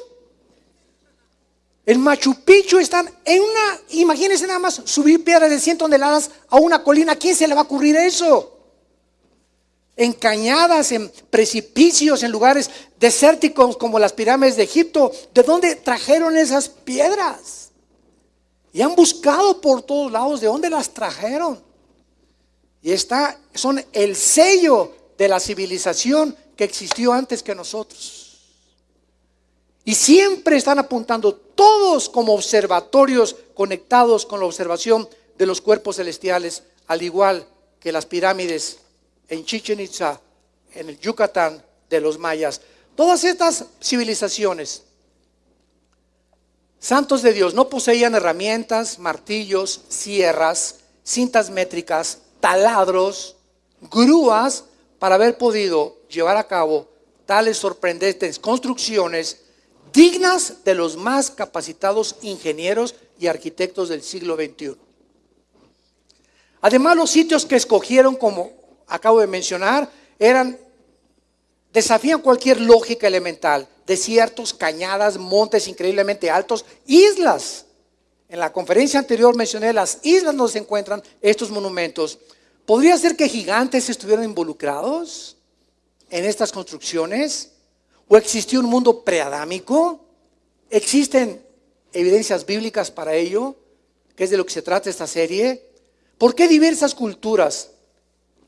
Speaker 2: El Machu Picchu están en una, imagínense nada más subir piedras de 100 toneladas a una colina, ¿quién se le va a ocurrir eso? En cañadas, en precipicios, en lugares desérticos como las pirámides de Egipto. ¿De dónde trajeron esas piedras? Y han buscado por todos lados de dónde las trajeron. Y está, son el sello de la civilización que existió antes que nosotros. Y siempre están apuntando todos como observatorios conectados con la observación de los cuerpos celestiales, al igual que las pirámides en Chichen Itza, en el Yucatán de los mayas. Todas estas civilizaciones santos de Dios no poseían herramientas, martillos, sierras, cintas métricas, taladros, grúas para haber podido llevar a cabo tales sorprendentes construcciones dignas de los más capacitados ingenieros y arquitectos del siglo XXI. Además, los sitios que escogieron, como acabo de mencionar, eran desafían cualquier lógica elemental. Desiertos, cañadas, montes increíblemente altos, islas. En la conferencia anterior mencioné las islas donde se encuentran estos monumentos. ¿Podría ser que gigantes estuvieran involucrados en estas construcciones? ¿O existió un mundo preadámico? ¿Existen evidencias bíblicas para ello? ¿Qué es de lo que se trata esta serie? ¿Por qué diversas culturas,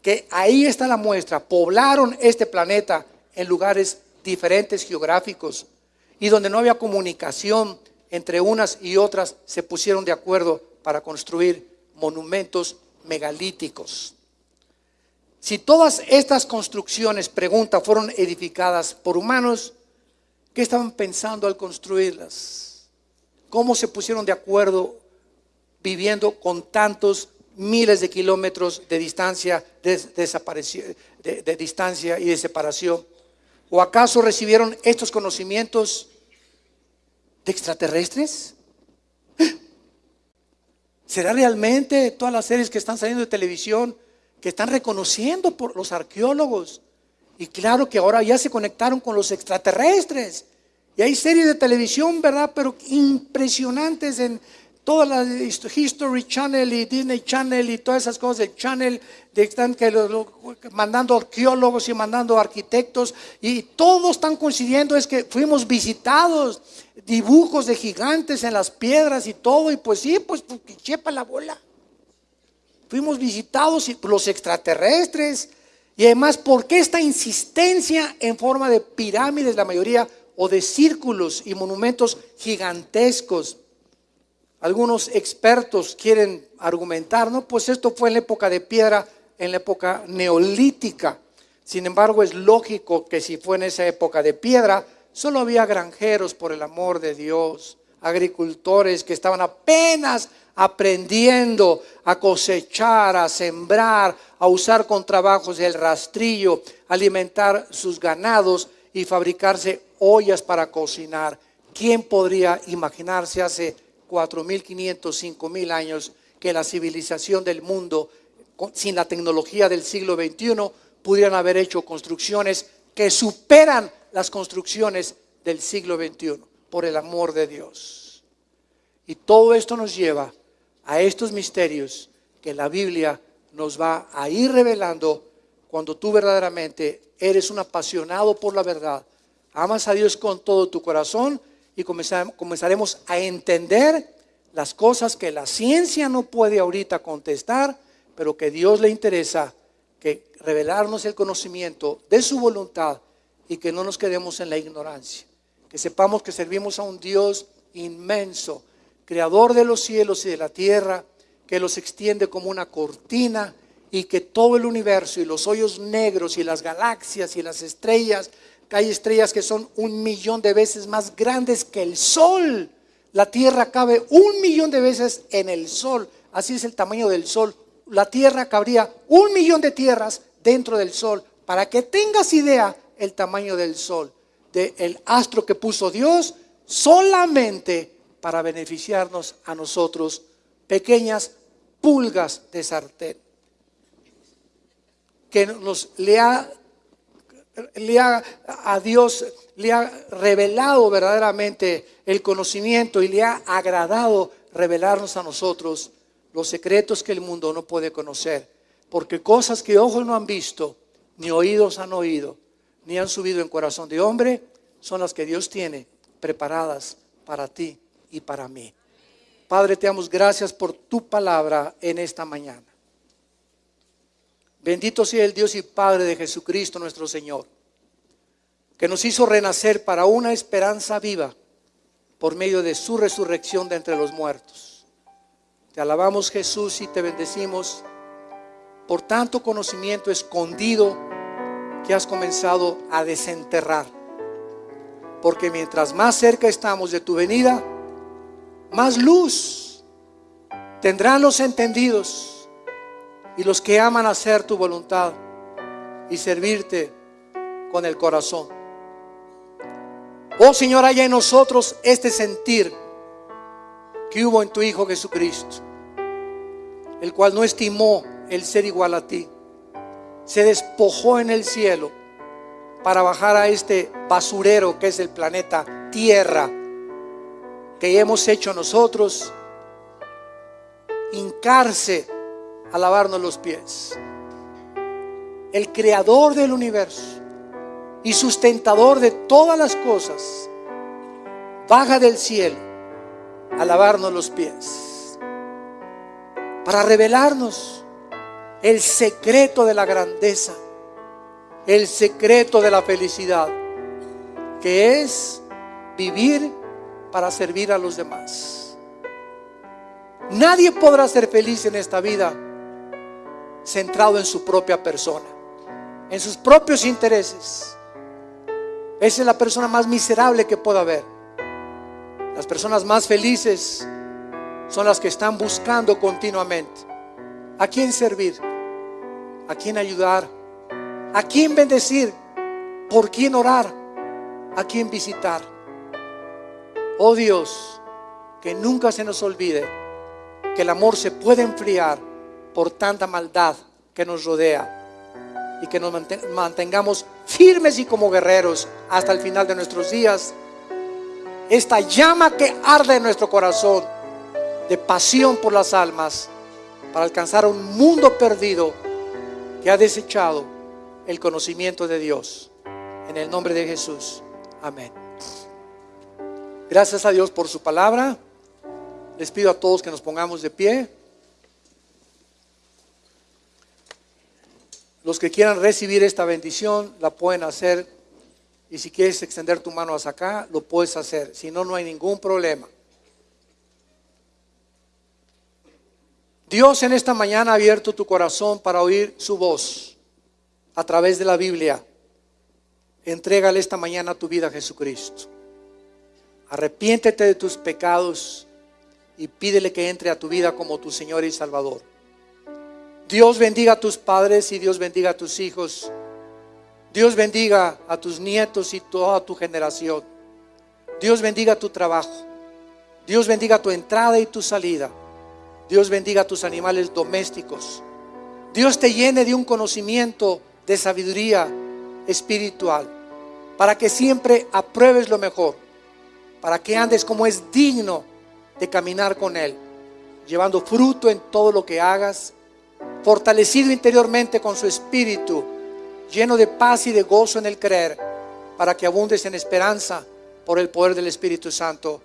Speaker 2: que ahí está la muestra, poblaron este planeta en lugares diferentes geográficos y donde no había comunicación entre unas y otras, se pusieron de acuerdo para construir monumentos megalíticos. Si todas estas construcciones, pregunta, fueron edificadas por humanos, ¿qué estaban pensando al construirlas? ¿Cómo se pusieron de acuerdo viviendo con tantos miles de kilómetros de distancia, de, distancia y de separación? ¿O acaso recibieron estos conocimientos de extraterrestres? ¿Será realmente todas las series que están saliendo de televisión que están reconociendo por los arqueólogos? Y claro que ahora ya se conectaron con los extraterrestres. Y hay series de televisión, ¿verdad? Pero impresionantes en todas las History Channel y Disney Channel y todas esas cosas, el Channel, de, están que mandando arqueólogos y mandando arquitectos y todos están coincidiendo es que fuimos visitados, dibujos de gigantes en las piedras y todo, y pues sí, pues porque chepa la bola. Fuimos visitados por los extraterrestres y además, ¿por qué esta insistencia en forma de pirámides, la mayoría, o de círculos y monumentos gigantescos? Algunos expertos quieren argumentar, no, pues esto fue en la época de piedra, en la época neolítica. Sin embargo, es lógico que si fue en esa época de piedra, solo había granjeros, por el amor de Dios, agricultores que estaban apenas aprendiendo a cosechar, a sembrar, a usar con trabajos el rastrillo, alimentar sus ganados y fabricarse ollas para cocinar. ¿Quién podría imaginarse hace 4.500, 5.000 años que la civilización del mundo, sin la tecnología del siglo XXI, pudieran haber hecho construcciones que superan las construcciones del siglo XXI, por el amor de Dios. Y todo esto nos lleva a estos misterios que la Biblia nos va a ir revelando cuando tú verdaderamente eres un apasionado por la verdad, amas a Dios con todo tu corazón y comenzaremos a entender las cosas que la ciencia no puede ahorita contestar, pero que Dios le interesa que revelarnos el conocimiento de su voluntad y que no nos quedemos en la ignorancia. Que sepamos que servimos a un Dios inmenso, creador de los cielos y de la tierra, que los extiende como una cortina y que todo el universo y los hoyos negros y las galaxias y las estrellas hay estrellas que son un millón de veces más grandes que el Sol. La Tierra cabe un millón de veces en el Sol. Así es el tamaño del Sol. La Tierra cabría un millón de tierras dentro del Sol. Para que tengas idea el tamaño del Sol, del astro que puso Dios, solamente para beneficiarnos a nosotros, pequeñas pulgas de sartén, que nos le ha le ha, a Dios le ha revelado verdaderamente el conocimiento y le ha agradado revelarnos a nosotros los secretos que el mundo no puede conocer. Porque cosas que ojos no han visto, ni oídos han oído, ni han subido en corazón de hombre, son las que Dios tiene preparadas para ti y para mí. Padre, te damos gracias por tu palabra en esta mañana. Bendito sea el Dios y Padre de Jesucristo nuestro Señor, que nos hizo renacer para una esperanza viva por medio de su resurrección de entre los muertos. Te alabamos Jesús y te bendecimos por tanto conocimiento escondido que has comenzado a desenterrar. Porque mientras más cerca estamos de tu venida, más luz tendrán los entendidos y los que aman hacer tu voluntad y servirte con el corazón. Oh Señor, haya en nosotros este sentir que hubo en tu Hijo Jesucristo, el cual no estimó el ser igual a ti, se despojó en el cielo para bajar a este basurero que es el planeta Tierra, que hemos hecho nosotros, hincarse a lavarnos los pies. El creador del universo y sustentador de todas las cosas, baja del cielo a lavarnos los pies, para revelarnos el secreto de la grandeza, el secreto de la felicidad, que es vivir para servir a los demás. Nadie podrá ser feliz en esta vida centrado en su propia persona, en sus propios intereses. Esa es la persona más miserable que pueda haber. Las personas más felices son las que están buscando continuamente a quién servir, a quién ayudar, a quién bendecir, por quién orar, a quién visitar. Oh Dios, que nunca se nos olvide que el amor se puede enfriar por tanta maldad que nos rodea y que nos mantengamos firmes y como guerreros hasta el final de nuestros días. Esta llama que arde en nuestro corazón de pasión por las almas para alcanzar a un mundo perdido que ha desechado el conocimiento de Dios. En el nombre de Jesús. Amén. Gracias a Dios por su palabra. Les pido a todos que nos pongamos de pie. Los que quieran recibir esta bendición la pueden hacer. Y si quieres extender tu mano hasta acá, lo puedes hacer. Si no, no hay ningún problema. Dios en esta mañana ha abierto tu corazón para oír su voz a través de la Biblia. Entrégale esta mañana tu vida a Jesucristo. Arrepiéntete de tus pecados y pídele que entre a tu vida como tu Señor y Salvador. Dios bendiga a tus padres y Dios bendiga a tus hijos. Dios bendiga a tus nietos y toda tu generación. Dios bendiga tu trabajo. Dios bendiga tu entrada y tu salida. Dios bendiga a tus animales domésticos. Dios te llene de un conocimiento de sabiduría espiritual para que siempre apruebes lo mejor para que andes como es digno de caminar con Él, llevando fruto en todo lo que hagas, fortalecido interiormente con su espíritu, lleno de paz y de gozo en el creer, para que abundes en esperanza por el poder del Espíritu Santo.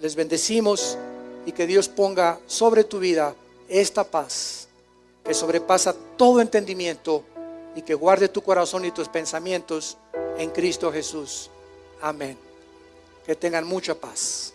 Speaker 2: Les bendecimos y que Dios ponga sobre tu vida esta paz que sobrepasa todo entendimiento y que guarde tu corazón y tus pensamientos en Cristo Jesús. Amén. Que tengan mucha paz.